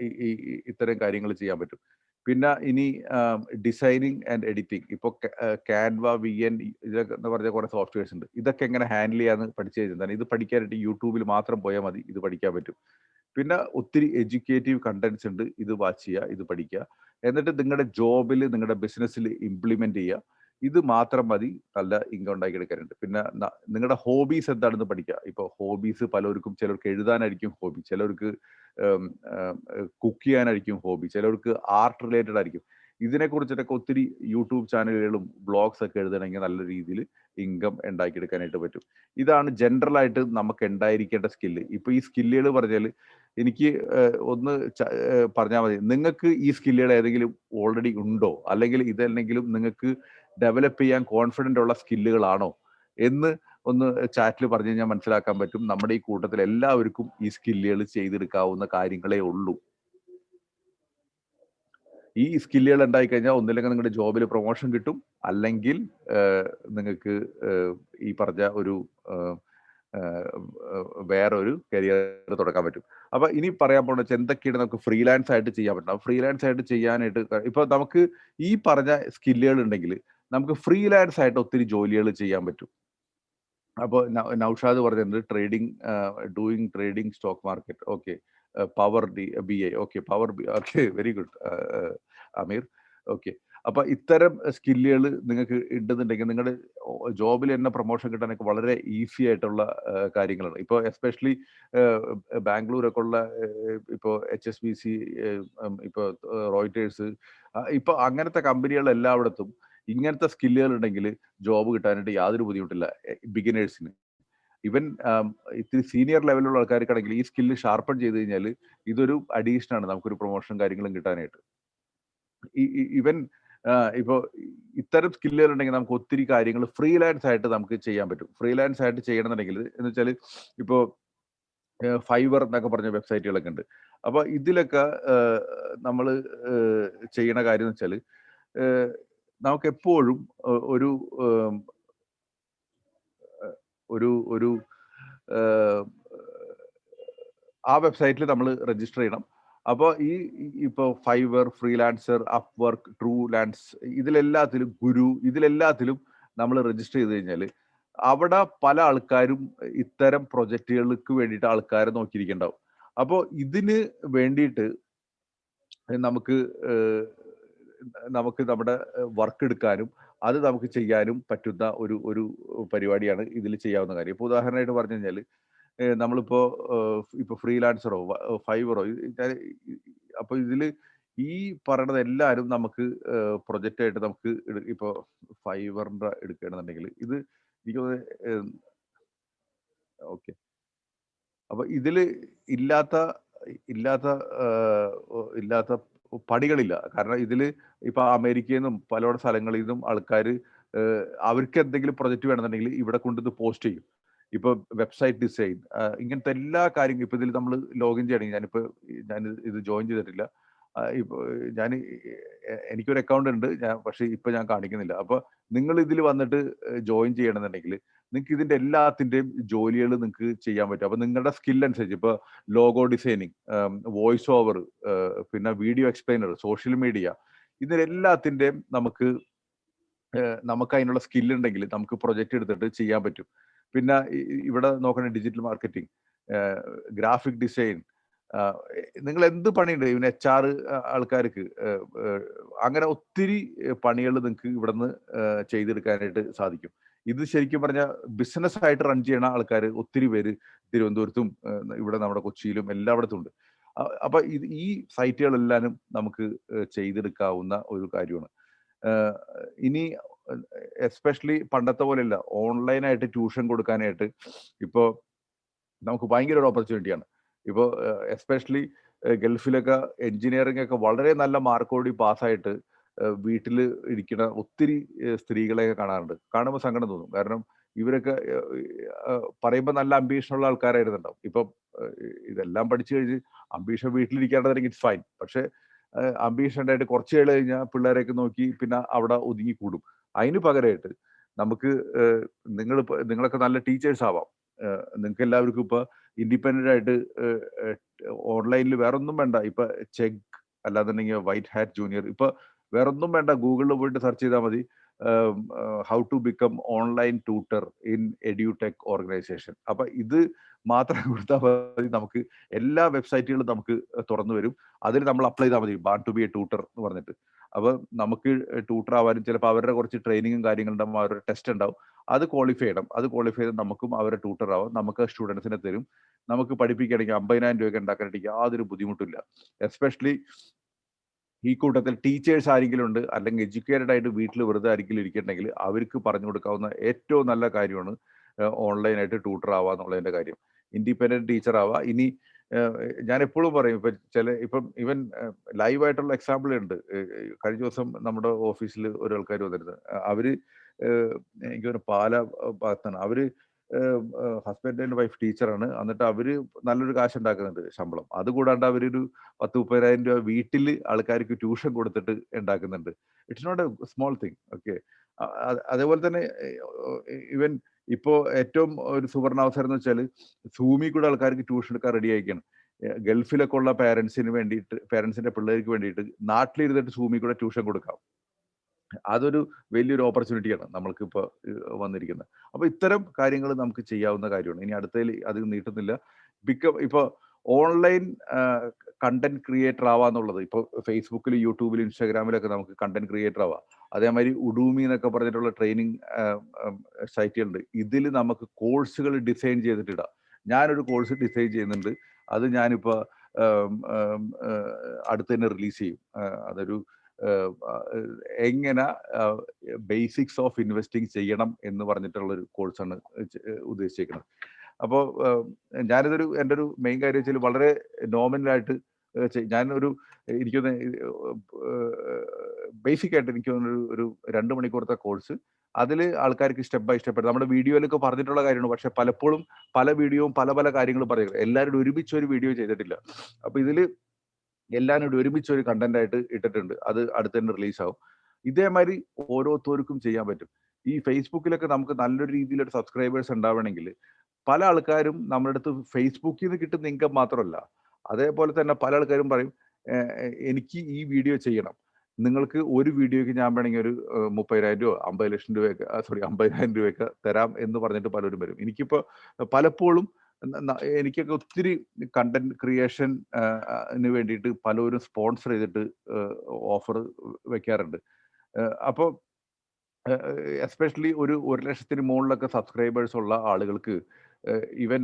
[SPEAKER 1] ഈ- ഇത്തരം കാര്യങ്ങൾ ചെയ്യാൻ പറ്റും. പിന്നെ ഇനി ഡിസൈനിങ് ആൻഡ് എഡിറ്റിംഗ് ഇപ്പോൾ കാൻവ വി എൻ ഇതൊക്കെ എന്ന് പറഞ്ഞ കുറേ സോഫ്റ്റ്വെയർസ് ഉണ്ട്. ഇതൊക്കെ എങ്ങനെ ഹാൻഡിൽ ചെയ്യാന്ന് പഠിച്ചു കഴിഞ്ഞാൽ ഇത് പഠിക്കാനായിട്ട് യൂട്യൂബിൽ മാത്രം പോയാൽ മതി ഇത് പഠിക്കാൻ പറ്റും. പിന്നെ ഒത്തിരി എഡ്യൂക്കേറ്റീവ് കണ്ടന്റ്സ് ഉണ്ട് ഇത് വാച്ച് ചെയ്യുക ഇത് പഠിക്കുക. എന്നിട്ട് നിങ്ങളുടെ ജോബിൽ നിങ്ങളുടെ ബിസിനസ്സിൽ ഇംപ്ലിമെന്റ് ചെയ്യുക. ഇത് മാത്രം മതി നല്ല ഇൻകം ഉണ്ടാക്കിയെടുക്കാനുണ്ട് പിന്നെ നിങ്ങളുടെ ഹോബീസ് എന്താണെന്ന് പഠിക്കുക. ഇപ്പോൾ ഹോബീസ് പലർക്കും ചിലർക്ക് എഴുതാനായിരിക്കും ഹോബി ചിലർക്ക് കുക്ക് ചെയ്യാനായിരിക്കും ഹോബി ചിലർക്ക് ആർട്ട് റിലേറ്റഡ് ആയിരിക്കും. ഇതിനെക്കുറിച്ചിട്ടൊക്കെ ഒത്തിരി യൂട്യൂബ് ചാനലുകളും ബ്ലോഗ്സ് ഒക്കെ എഴുതണമെങ്കിൽ നല്ല രീതിയിൽ ഇൻകം ഉണ്ടാക്കിയെടുക്കാനായിട്ട് പറ്റും. ഇതാണ് ജനറൽ ആയിട്ട് നമുക്ക് ഉണ്ടായിരിക്കേണ്ട സ്കില്ല് ഇപ്പൊ ഈ സ്കില്ലുകൾ പറഞ്ഞാൽ എനിക്ക് ഒന്ന് പറഞ്ഞാൽ മതി. നിങ്ങൾക്ക് ഈ സ്കില്ലുകൾ ഏതെങ്കിലും ഓൾറെഡി ഉണ്ടോ? അല്ലെങ്കിൽ ഇതല്ലെങ്കിലും നിങ്ങൾക്ക് ഡെവലപ്പ് ചെയ്യാൻ കോൺഫിഡന്റ് ഉള്ള സ്കില്ലുകളാണോ എന്ന് ഒന്ന് ചാറ്റിൽ പറഞ്ഞു കഴിഞ്ഞാൽ മനസ്സിലാക്കാൻ പറ്റും. നമ്മുടെ ഈ കൂട്ടത്തിൽ എല്ലാവർക്കും ഈ സ്കില്ലുകൾ ചെയ്തെടുക്കാവുന്ന കാര്യങ്ങളേ ഉള്ളൂ. ഈ സ്കില്ലുകൾ ഉണ്ടായി കഴിഞ്ഞാൽ ഒന്നില്ലെങ്കിൽ നിങ്ങളുടെ ജോബിൽ പ്രൊമോഷൻ കിട്ടും. അല്ലെങ്കിൽ നിങ്ങൾക്ക് ഈ പറഞ്ഞ ഒരു വേറൊരു കരിയർ തുടക്കാൻ പറ്റും. അപ്പൊ ഇനി പറയാൻ പോണ എന്തൊക്കെയാണ് നമുക്ക് ഫ്രീലാൻസ് ആയിട്ട് ചെയ്യാൻ പറ്റണം ഫ്രീലാൻസ് ആയിട്ട് ചെയ്യാനായിട്ട് ഇപ്പൊ നമുക്ക് ഈ പറഞ്ഞ സ്കില്ലുകൾ ഉണ്ടെങ്കിൽ നമുക്ക് ഫ്രീലാൻസ് ആയിട്ട് ഒത്തിരി ജോലികൾ ചെയ്യാൻ പറ്റും. അപ്പോൾ നൗഷാദ് പറഞ്ഞിട്ടുണ്ട് trading doing trading stock market. Okay. Power D B I. Okay power B okay very good. Ameer. Okay. അപ്പൊ ഇത്തരം സ്കില്ലുകൾ നിങ്ങൾക്ക് ഉണ്ടെന്നുണ്ടെങ്കിൽ നിങ്ങളുടെ ജോബിൽ തന്നെ പ്രൊമോഷൻ കിട്ടാനൊക്കെ വളരെ ഈസി ആയിട്ടുള്ള കാര്യങ്ങളാണ്. ഇപ്പോൾ എസ്പെഷ്യലി ബാംഗ്ലൂരൊക്കെ ഉള്ള ഇപ്പോൾ എച്ച് എസ് ബി സി ഇപ്പോൾ റോയിറ്റേഴ്സ് ഇപ്പോൾ അങ്ങനത്തെ കമ്പനികൾ എല്ലായിടത്തും ഇങ്ങനത്തെ സ്കില്ലുകൾ ഉണ്ടെങ്കിൽ ജോബ് കിട്ടാനായിട്ട് യാതൊരു ബുദ്ധിമുട്ടില്ല ബിഗിനേഴ്സിന് ഇവൻ ഇത്തിരി സീനിയർ ലെവലിലുള്ള ആൾക്കാർക്കാണെങ്കിൽ ഈ സ്കില്ല് ഷാർപ്പൺ ചെയ്ത് കഴിഞ്ഞാൽ ഇതൊരു അഡീഷൻ ആണ് നമുക്കൊരു പ്രൊമോഷൻ കാര്യങ്ങളും കിട്ടാനായിട്ട്. ഇവൻ ഇപ്പോൾ ഇത്തരം സ്കില്ലുകൾ ഉണ്ടെങ്കിൽ നമുക്ക് ഒത്തിരി കാര്യങ്ങൾ ഫ്രീലാൻസ് ആയിട്ട് നമുക്ക് ചെയ്യാൻ പറ്റും. ഫ്രീലാൻസ് ആയിട്ട് ചെയ്യണമെന്നുണ്ടെങ്കിൽ എന്ന് വെച്ചാൽ ഇപ്പോൾ ഫൈബർ എന്നൊക്കെ പറഞ്ഞ വെബ്സൈറ്റുകളൊക്കെ ഉണ്ട്. അപ്പോൾ ഇതിലൊക്കെ നമ്മൾ ചെയ്യണ കാര്യം എന്ന് വെച്ചാൽ നമുക്ക് എപ്പോഴും ഒരു ഒരു ഒരു ആ വെബ്സൈറ്റിൽ നമ്മൾ രജിസ്റ്റർ ചെയ്യണം. അപ്പോൾ ഈ ഇപ്പോൾ Fiverr freelancer Upwork Truelancer ഇതിലെല്ലാത്തിലും ഗുരു ഇതിലെല്ലാത്തിലും നമ്മൾ രജിസ്റ്റർ ചെയ്ത് കഴിഞ്ഞാൽ അവിടെ പല ആൾക്കാരും ഇത്തരം പ്രൊജക്റ്റുകൾക്ക് വേണ്ടിയിട്ട് ആൾക്കാരെ നോക്കിയിരിക്കുന്നുണ്ടാവും. അപ്പോൾ ഇതിന് വേണ്ടിയിട്ട് നമുക്ക് നമുക്ക് നമ്മുടെ വർക്ക് എടുക്കാനും അത് നമുക്ക് ചെയ്യാനും പറ്റുന്ന ഒരു ഒരു പരിപാടിയാണ് ഇതിൽ ചെയ്യാവുന്ന കാര്യം. ഇപ്പോൾ ഉദാഹരണമായിട്ട് പറഞ്ഞു കഴിഞ്ഞാൽ നമ്മളിപ്പോൾ ഇപ്പോൾ ഫ്രീലാൻസറോ ഫൈബറോ അപ്പോൾ ഇതിൽ ഈ പറയണത് എല്ലാവരും നമുക്ക് പ്രൊജക്റ്റ് ആയിട്ട് നമുക്ക് ഇപ്പോൾ ഫൈബറിന്റെ എടുക്കുകയാണെന്നുണ്ടെങ്കിൽ ഇത് എനിക്ക് ഓക്കെ. അപ്പോൾ ഇതിൽ ഇല്ലാത്ത ഇല്ലാത്ത ഇല്ലാത്ത പണികളില്ല. കാരണം ഇതിൽ ഇപ്പൊ അമേരിക്കയിൽ നിന്നും പല സ്ഥലങ്ങളിൽ നിന്നും ആൾക്കാർ അവർക്ക് എന്തെങ്കിലും പ്രൊജക്റ്റ് വേണമെന്നുണ്ടെങ്കിൽ ഇവിടെ കൊണ്ടിത് പോസ്റ്റ് ചെയ്യും. ഇപ്പൊ വെബ്സൈറ്റ് ഡിസൈൻ ഇങ്ങനത്തെ എല്ലാ കാര്യങ്ങളും ഇപ്പൊ ഇതിൽ നമ്മൾ ലോഗിൻ ചെയ്യണമെങ്കിൽ ഞാനിപ്പോ ഞാൻ ഇത് ജോയിൻ ചെയ്തിട്ടില്ല. ആ, ഇപ്പൊ ഞാൻ എനിക്കൊരു അക്കൗണ്ട് ഉണ്ട്. ഞാൻ പക്ഷെ ഇപ്പൊ ഞാൻ കാണിക്കുന്നില്ല. അപ്പൊ നിങ്ങൾ ഇതിൽ വന്നിട്ട് ജോയിൻ ചെയ്യണമെന്നുണ്ടെങ്കിൽ നിങ്ങൾക്ക് ഇതിന്റെ എല്ലാത്തിന്റെയും ജോലികൾ നിങ്ങൾക്ക് ചെയ്യാൻ പറ്റും. അപ്പൊ നിങ്ങളുടെ സ്കിൽ അനുസരിച്ച് ഇപ്പൊ ലോഗോ ഡിസൈനിങ് വോയിസ് ഓവർ പിന്നെ വീഡിയോ എക്സ്പ്ലെയിനർ സോഷ്യൽ മീഡിയ ഇതിനെല്ലാത്തിന്റെയും നമുക്ക് നമുക്ക് അതിനുള്ള ഉണ്ടെങ്കിൽ നമുക്ക് പ്രൊജക്റ്റ് എടുത്തിട്ട് ചെയ്യാൻ പറ്റും. പിന്നെ ഇവിടെ നോക്കണ ഡിജിറ്റൽ മാർക്കറ്റിംഗ് ഗ്രാഫിക് ഡിസൈൻ നിങ്ങൾ എന്ത് പണിയുണ്ട് ഇവന് എച്ച് ആർ ആൾക്കാർക്ക്? അങ്ങനെ ഒത്തിരി പണികൾ നിങ്ങൾക്ക് ഇവിടുന്ന് ചെയ്തെടുക്കാനായിട്ട് സാധിക്കും. ഇത് ശരിക്കും പറഞ്ഞാൽ ബിസിനസ് ആയിട്ട് റൺ ചെയ്യണ ആൾക്കാർ ഒത്തിരി പേര് തിരുവനന്തപുരത്തും ഇവിടെ നമ്മുടെ കൊച്ചിയിലും എല്ലായിടത്തും ഉണ്ട്. അപ്പൊ ഇത് ഈ സൈറ്റുകളെല്ലാം നമുക്ക് ചെയ്തെടുക്കാവുന്ന ഒരു കാര്യമാണ്. ഇനി എസ്പെഷ്യലി പണ്ടത്തെ പോലെയല്ല ഓൺലൈനായിട്ട് ട്യൂഷൻ കൊടുക്കാനായിട്ട് ഇപ്പോൾ നമുക്ക് ഭയങ്കര ഒരു ഓപ്പർച്യൂണിറ്റിയാണ്. ഇപ്പോൾ എസ്പെഷ്യലി ഗൾഫിലൊക്കെ എൻജിനീയറിംഗ് ഒക്കെ വളരെ നല്ല മാർക്കോടി പാസ്സായിട്ട് വീട്ടിൽ ഇരിക്കുന്ന ഒത്തിരി സ്ത്രീകളെയൊക്കെ കാണാറുണ്ട്. കാണുമ്പോൾ സങ്കടം തോന്നും. കാരണം ഇവരൊക്കെ പറയുമ്പോൾ നല്ല അംബീഷനുള്ള ആൾക്കാരായിരുന്നുണ്ടാവും. ഇപ്പം ഇതെല്ലാം പഠിച്ചു കഴിഞ്ഞ് അംബീഷൻ വീട്ടിലിരിക്കേണ്ടതെങ്കിൽ ഇറ്റ്സ് ഫൈൻ. പക്ഷെ അംബീഷൻ ഉണ്ടായിട്ട് കുറച്ച് കേൾ കഴിഞ്ഞാൽ പിള്ളേരെയൊക്കെ നോക്കി പിന്നെ അവിടെ ഒതുങ്ങി കൂടും അതിന് പകരമായിട്ട് നമുക്ക് നിങ്ങൾ നിങ്ങളൊക്കെ നല്ല ടീച്ചേഴ്സ് ആവാം നിങ്ങൾക്ക് എല്ലാവർക്കും ഇപ്പൊ ഇൻഡിപെൻഡന്റ് ആയിട്ട് ഓൺലൈനിൽ വേറെ ഒന്നും വേണ്ട. ഇപ്പൊ ചെക്ക് അല്ലാന്നുണ്ടെങ്കിൽ വൈറ്റ് ഹാറ്റ് ജൂനിയർ. ഇപ്പൊ വേറൊന്നും വേണ്ട. ഗൂഗിളിൽ പോയിട്ട് സെർച്ച് ചെയ്താൽ മതി. How to become online tutor in edutech organisation. അപ്പൊ ഇത് മാത്രം കൊടുത്താൽ മതി. നമുക്ക് എല്ലാ വെബ്സൈറ്റുകളും നമുക്ക് തുറന്നു വരും. അതിൽ നമ്മൾ അപ്ലൈ ചെയ്താൽ മതി. Born to be a tutor എന്ന് പറഞ്ഞിട്ട്. അപ്പൊ നമുക്ക് ട്യൂട്ടർ ആവാനും ചിലപ്പോൾ അവരുടെ കുറച്ച് ട്രെയിനിങ്ങും കാര്യങ്ങളുണ്ടാവും അവരുടെ ടെസ്റ്റ് ഉണ്ടാവും. അത് ക്വാളിഫൈ ചെയ്യണം. അത് ക്വാളിഫൈ ചെയ്ത് നമുക്കും അവരെ ട്യൂട്ടർ ആവാം. നമുക്ക് സ്റ്റുഡൻസിനെ തരും. നമുക്ക് പഠിപ്പിക്കുകയാണെങ്കിൽ അമ്പതിനായിരം രൂപയൊക്കെ ഉണ്ടാക്കാനായിട്ട് യാതൊരു ബുദ്ധിമുട്ടില്ല എസ്പെഷ്യലി ഈ കൂട്ടത്തിൽ ടീച്ചേഴ്സ് ആരെങ്കിലും ഉണ്ട് അല്ലെങ്കിൽ എഡ്യൂക്കേറ്റഡ് ആയിട്ട് വീട്ടിൽ വെറുതെ ആരെങ്കിലും ഇരിക്കണമെങ്കിൽ അവർക്ക് പറഞ്ഞു കൊടുക്കാവുന്ന ഏറ്റവും നല്ല കാര്യമാണ് ഓൺലൈനായിട്ട് ട്യൂട്ടർ ആവുക കാര്യം. ഇൻഡിപെൻഡന്റ് ടീച്ചർ ആവുക ഇനി ഞാൻ എപ്പോഴും പറയും ഇപ്പൊ ചില ഇപ്പം ഇവൻ ലൈവ് ആയിട്ടുള്ള എക്സാമ്പിൾ ഉണ്ട്. കഴിഞ്ഞ ദിവസം നമ്മുടെ ഓഫീസിൽ ഒരു ആൾക്കാർ വന്നിരുന്നു അവർ എനിക്കൊരു പാല ഭാഗത്താണ്. അവർ ഹസ്ബൻഡ് ആൻഡ് വൈഫ് ടീച്ചറാണ്. എന്നിട്ട് അവർ നല്ലൊരു കാശ് ഉണ്ടാക്കുന്നുണ്ട് ശമ്പളം അതുകൂടാണ്ട് അവരൊരു പത്ത് മുപ്പതിനായിരം രൂപ വീട്ടിൽ ആൾക്കാർക്ക് ട്യൂഷൻ കൊടുത്തിട്ട് ഉണ്ടാക്കുന്നുണ്ട്. It's not a small thing okay അതേപോലെ തന്നെ ഇവൻ ഇപ്പോ ഏറ്റവും ഒരു സുവർണാവസരം എന്ന് വെച്ചാൽ സൂമി കൂടെ ആൾക്കാർക്ക് ട്യൂഷൻ എടുക്കാൻ റെഡി ആയിക്കാണ് ഗൾഫിലൊക്കെ ഉള്ള പേരൻസിന് വേണ്ടിയിട്ട് പേരൻസിന്റെ പിള്ളേർക്ക് വേണ്ടിയിട്ട് നാട്ടിലിരുന്നിട്ട് സൂമി കൂടെ ട്യൂഷൻ കൊടുക്കാം. അതൊരു വലിയൊരു ഓപ്പർച്യൂണിറ്റിയാണ് നമ്മൾക്ക് ഇപ്പോൾ വന്നിരിക്കുന്നത്. അപ്പോൾ ഇത്തരം കാര്യങ്ങൾ നമുക്ക് ചെയ്യാവുന്ന കാര്യമാണ്. ഇനി അടുത്തതിൽ അത് നീട്ടുന്നില്ല. ബിക്കം ഇപ്പോൾ ഓൺലൈൻ കണ്ടന്റ് ക്രിയേറ്റർ ആവാന്നുള്ളത്. ഇപ്പോൾ ഫേസ്ബുക്കിൽ യൂട്യൂബിൽ ഇൻസ്റ്റാഗ്രാമിലൊക്കെ നമുക്ക് കണ്ടന്റ് ക്രിയേറ്റർ ആവാം. അതേമാതിരി ഉഡൂമി എന്നൊക്കെ പറഞ്ഞിട്ടുള്ള ട്രെയിനിങ് സൈറ്റുകളുണ്ട് ഇതിൽ നമുക്ക് കോഴ്സുകൾ ഡിസൈൻ ചെയ്തിട്ടിടാം. ഞാനൊരു കോഴ്സ് ഡിസൈൻ ചെയ്യുന്നുണ്ട്. അത് ഞാനിപ്പോൾ അടുത്ത് തന്നെ റിലീസ് ചെയ്യും. അതൊരു എങ്ങനെ ബേസിക്സ് ഓഫ് ഇൻവെസ്റ്റിംഗ് ചെയ്യണം എന്ന് പറഞ്ഞിട്ടുള്ള ഒരു കോഴ്സാണ് ഉദ്ദേശിച്ചിരിക്കുന്നത് അപ്പോൾ ഞാനിതൊരു എന്റെ ഒരു മെയിൻ കാര്യം വെച്ചാൽ വളരെ നോമിനലായിട്ട് ഒരു എനിക്കൊന്ന് ബേസിക് ആയിട്ട് എനിക്ക് ഒരു ഒരു രണ്ട് മണിക്കൂറത്തെ കോഴ്സ്. അതിൽ ആൾക്കാർക്ക് സ്റ്റെപ്പ് ബൈ സ്റ്റെപ്പ് നമ്മുടെ വീഡിയോയിലൊക്കെ പറഞ്ഞിട്ടുള്ള കാര്യമാണ്. പക്ഷെ പലപ്പോഴും പല വീഡിയോയും പല പല കാര്യങ്ങളും പറയുക എല്ലാവരും ഒരുമിച്ച് ഒരു വീഡിയോ ചെയ്തിട്ടില്ല. അപ്പൊ ഇതിൽ എല്ലാവരും കൂടി ഒരുമിച്ച് ഒരു കണ്ടന്റ് ആയിട്ട് ഇട്ടിട്ടുണ്ട്. അത് അടുത്ത് തന്നെ റിലീസ് ആവും ഇതേമാതിരി ഓരോരുത്തർക്കും ചെയ്യാൻ പറ്റും. ഈ ഫേസ്ബുക്കിലൊക്കെ നമുക്ക് നല്ലൊരു രീതിയിലൊരു സബ്സ്ക്രൈബേഴ്സ് ഉണ്ടാവണമെങ്കിൽ പല ആൾക്കാരും നമ്മുടെ അടുത്ത് ഫേസ്ബുക്കിൽ നിന്ന് കിട്ടുന്ന ഇൻകം മാത്രമല്ല. അതേപോലെ തന്നെ പല ആൾക്കാരും പറയും എനിക്ക് ഈ വീഡിയോ ചെയ്യണം. നിങ്ങൾക്ക് ഒരു വീഡിയോയ്ക്ക് ഞാൻ വേണമെങ്കിൽ ഒരു മുപ്പതിനായിരം രൂപ അമ്പത് ലക്ഷം രൂപയൊക്കെ സോറി അമ്പതിനായിരം രൂപയൊക്കെ തരാം എന്ന് പറഞ്ഞിട്ട് പലരും വരും. എനിക്കിപ്പോൾ പലപ്പോഴും എനിക്കൊക്കെ ഒത്തിരി കണ്ടന്റ് ക്രിയേഷന് വേണ്ടിയിട്ട് പലരും സ്പോൺസർ ചെയ്തിട്ട് ഓഫർ വെക്കാറുണ്ട് അപ്പോൾ എസ്പെഷ്യലി ഒരു ഒരു ലക്ഷത്തിന് മുകളിലൊക്കെ സബ്സ്ക്രൈബേഴ്സ് ഉള്ള ആളുകൾക്ക് ഈവൻ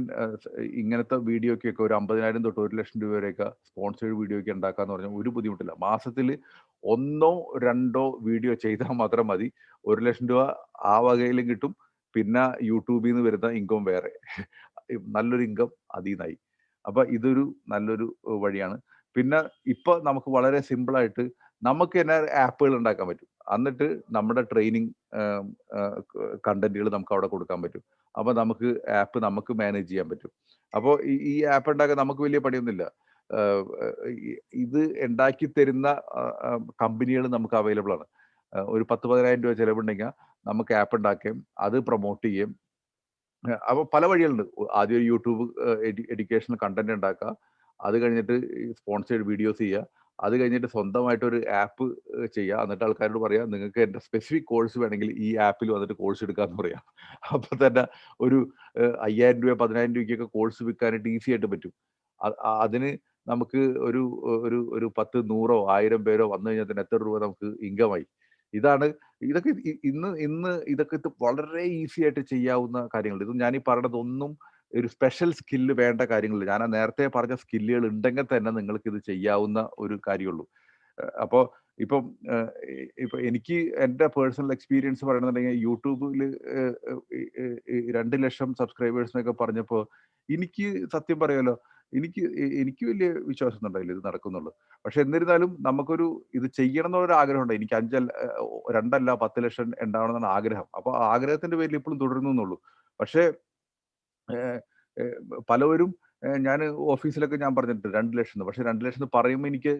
[SPEAKER 1] ഇങ്ങനത്തെ വീഡിയോക്കൊക്കെ ഒരു അമ്പതിനായിരം തൊട്ട് ഒരു ലക്ഷം രൂപ വരെയൊക്കെ സ്പോൺസേഡ് വീഡിയോയ്ക്ക് ഉണ്ടാക്കാന്ന് പറഞ്ഞാൽ ഒരു ബുദ്ധിമുട്ടില്ല. മാസത്തിൽ ഒന്നോ രണ്ടോ വീഡിയോ ചെയ്താൽ മാത്രം മതി. ഒരു ലക്ഷം രൂപ ആ വകയിലും കിട്ടും. പിന്നെ യൂട്യൂബിൽ നിന്ന് വരുന്ന ഇൻകം വേറെ. നല്ലൊരു ഇൻകം അതിൽ നിന്നായി അപ്പൊ ഇതൊരു നല്ലൊരു വഴിയാണ്. പിന്നെ ഇപ്പൊ നമുക്ക് വളരെ സിമ്പിൾ ആയിട്ട് നമുക്ക് തന്നെ ആപ്പുകൾ ഉണ്ടാക്കാൻ പറ്റും. എന്നിട്ട് നമ്മുടെ ട്രെയിനിങ് കണ്ടന്റുകൾ നമുക്ക് അവിടെ കൊടുക്കാൻ പറ്റും. അപ്പൊ നമുക്ക് ആപ്പ് നമുക്ക് മാനേജ് ചെയ്യാൻ പറ്റും. അപ്പോൾ ഈ ആപ്പ് ഉണ്ടാക്കാൻ നമുക്ക് വലിയ പണിയൊന്നുമില്ല. ഇത് ഉണ്ടാക്കി തരുന്ന കമ്പനികൾ നമുക്ക് അവൈലബിൾ ആണ്. ഒരു പത്ത് പതിനായിരം രൂപ ചിലവുണ്ടെങ്കിൽ നമുക്ക് ആപ്പ് ഉണ്ടാക്കുകയും അത് പ്രൊമോട്ട് ചെയ്യുകയും അപ്പോൾ പല വഴികളുണ്ട്. ആദ്യം യൂട്യൂബ് എഡ്യൂക്കേഷണൽ കണ്ടന്റ് ഉണ്ടാക്കുക. അത് കഴിഞ്ഞിട്ട് സ്പോൺസേഡ് വീഡിയോസ് ചെയ്യുക. അത് കഴിഞ്ഞിട്ട് സ്വന്തമായിട്ട് ഒരു ആപ്പ് ചെയ്യുക എന്നിട്ട് ആൾക്കാരോട് പറയാം നിങ്ങൾക്ക് എന്റെ സ്പെസിഫിക് കോഴ്സ് വേണമെങ്കിൽ ഈ ആപ്പിൽ വന്നിട്ട് കോഴ്സ് എടുക്കാമെന്ന് പറയാം. അപ്പോൾ തന്നെ ഒരു അയ്യായിരം രൂപ പതിനായിരം രൂപയ്ക്കൊക്കെ കോഴ്സ് വിൽക്കാനായിട്ട് ഈസി ആയിട്ട് പറ്റും. അതിന് നമുക്ക് ഒരു ഒരു ഒരു പത്ത് നൂറോ ആയിരം പേരോ വന്നു കഴിഞ്ഞാൽ തന്നെ എത്ര രൂപ നമുക്ക് ഇൻകമായി ഇതാണ് ഇതൊക്കെ ഇന്ന് ഇന്ന് ഇതൊക്കെ വളരെ ഈസി ആയിട്ട് ചെയ്യാവുന്ന കാര്യങ്ങൾ. ഇത് ഞാൻ ഈ പറഞ്ഞത് ഒന്നും ഒരു സ്പെഷ്യൽ സ്കില്ല് വേണ്ട കാര്യങ്ങളില്ല. ഞാൻ നേരത്തെ പറഞ്ഞ സ്കില്ലുകൾ ഉണ്ടെങ്കിൽ തന്നെ നിങ്ങൾക്ക് ഇത് ചെയ്യാവുന്ന ഒരു കാര്യമുള്ളൂ. അപ്പോൾ ഇപ്പം ഇപ്പൊ എനിക്ക് എന്റെ പേഴ്സണൽ എക്സ്പീരിയൻസ് പറയണമെന്നുണ്ടെങ്കിൽ യൂട്യൂബിൽ രണ്ട് ലക്ഷം സബ്സ്ക്രൈബേഴ്സ് എന്നൊക്കെ പറഞ്ഞപ്പോൾ എനിക്ക് സത്യം പറയാലോ എനിക്ക് എനിക്ക് വലിയ വിശ്വാസം ഉണ്ടായില്ല ഇത് നടക്കുന്നുള്ളൂ പക്ഷെ എന്നിരുന്നാലും നമുക്കൊരു ഇത് ചെയ്യണം എന്നുള്ളൊരു ആഗ്രഹമുണ്ട് എനിക്ക് അഞ്ചല്ല രണ്ടല്ല പത്ത് ലക്ഷം ഉണ്ടാവണമെന്നാണ് ആഗ്രഹം. അപ്പൊ ആഗ്രഹത്തിന്റെ പേരിൽ ഇപ്പോഴും തുടരുന്നുള്ളൂ പക്ഷേ പലവരും ഞാൻ ഓഫീസിലൊക്കെ ഞാൻ പറഞ്ഞിട്ടുണ്ട് രണ്ട് ലക്ഷം പക്ഷെ രണ്ട് ലക്ഷം പറയുമ്പോൾ എനിക്ക്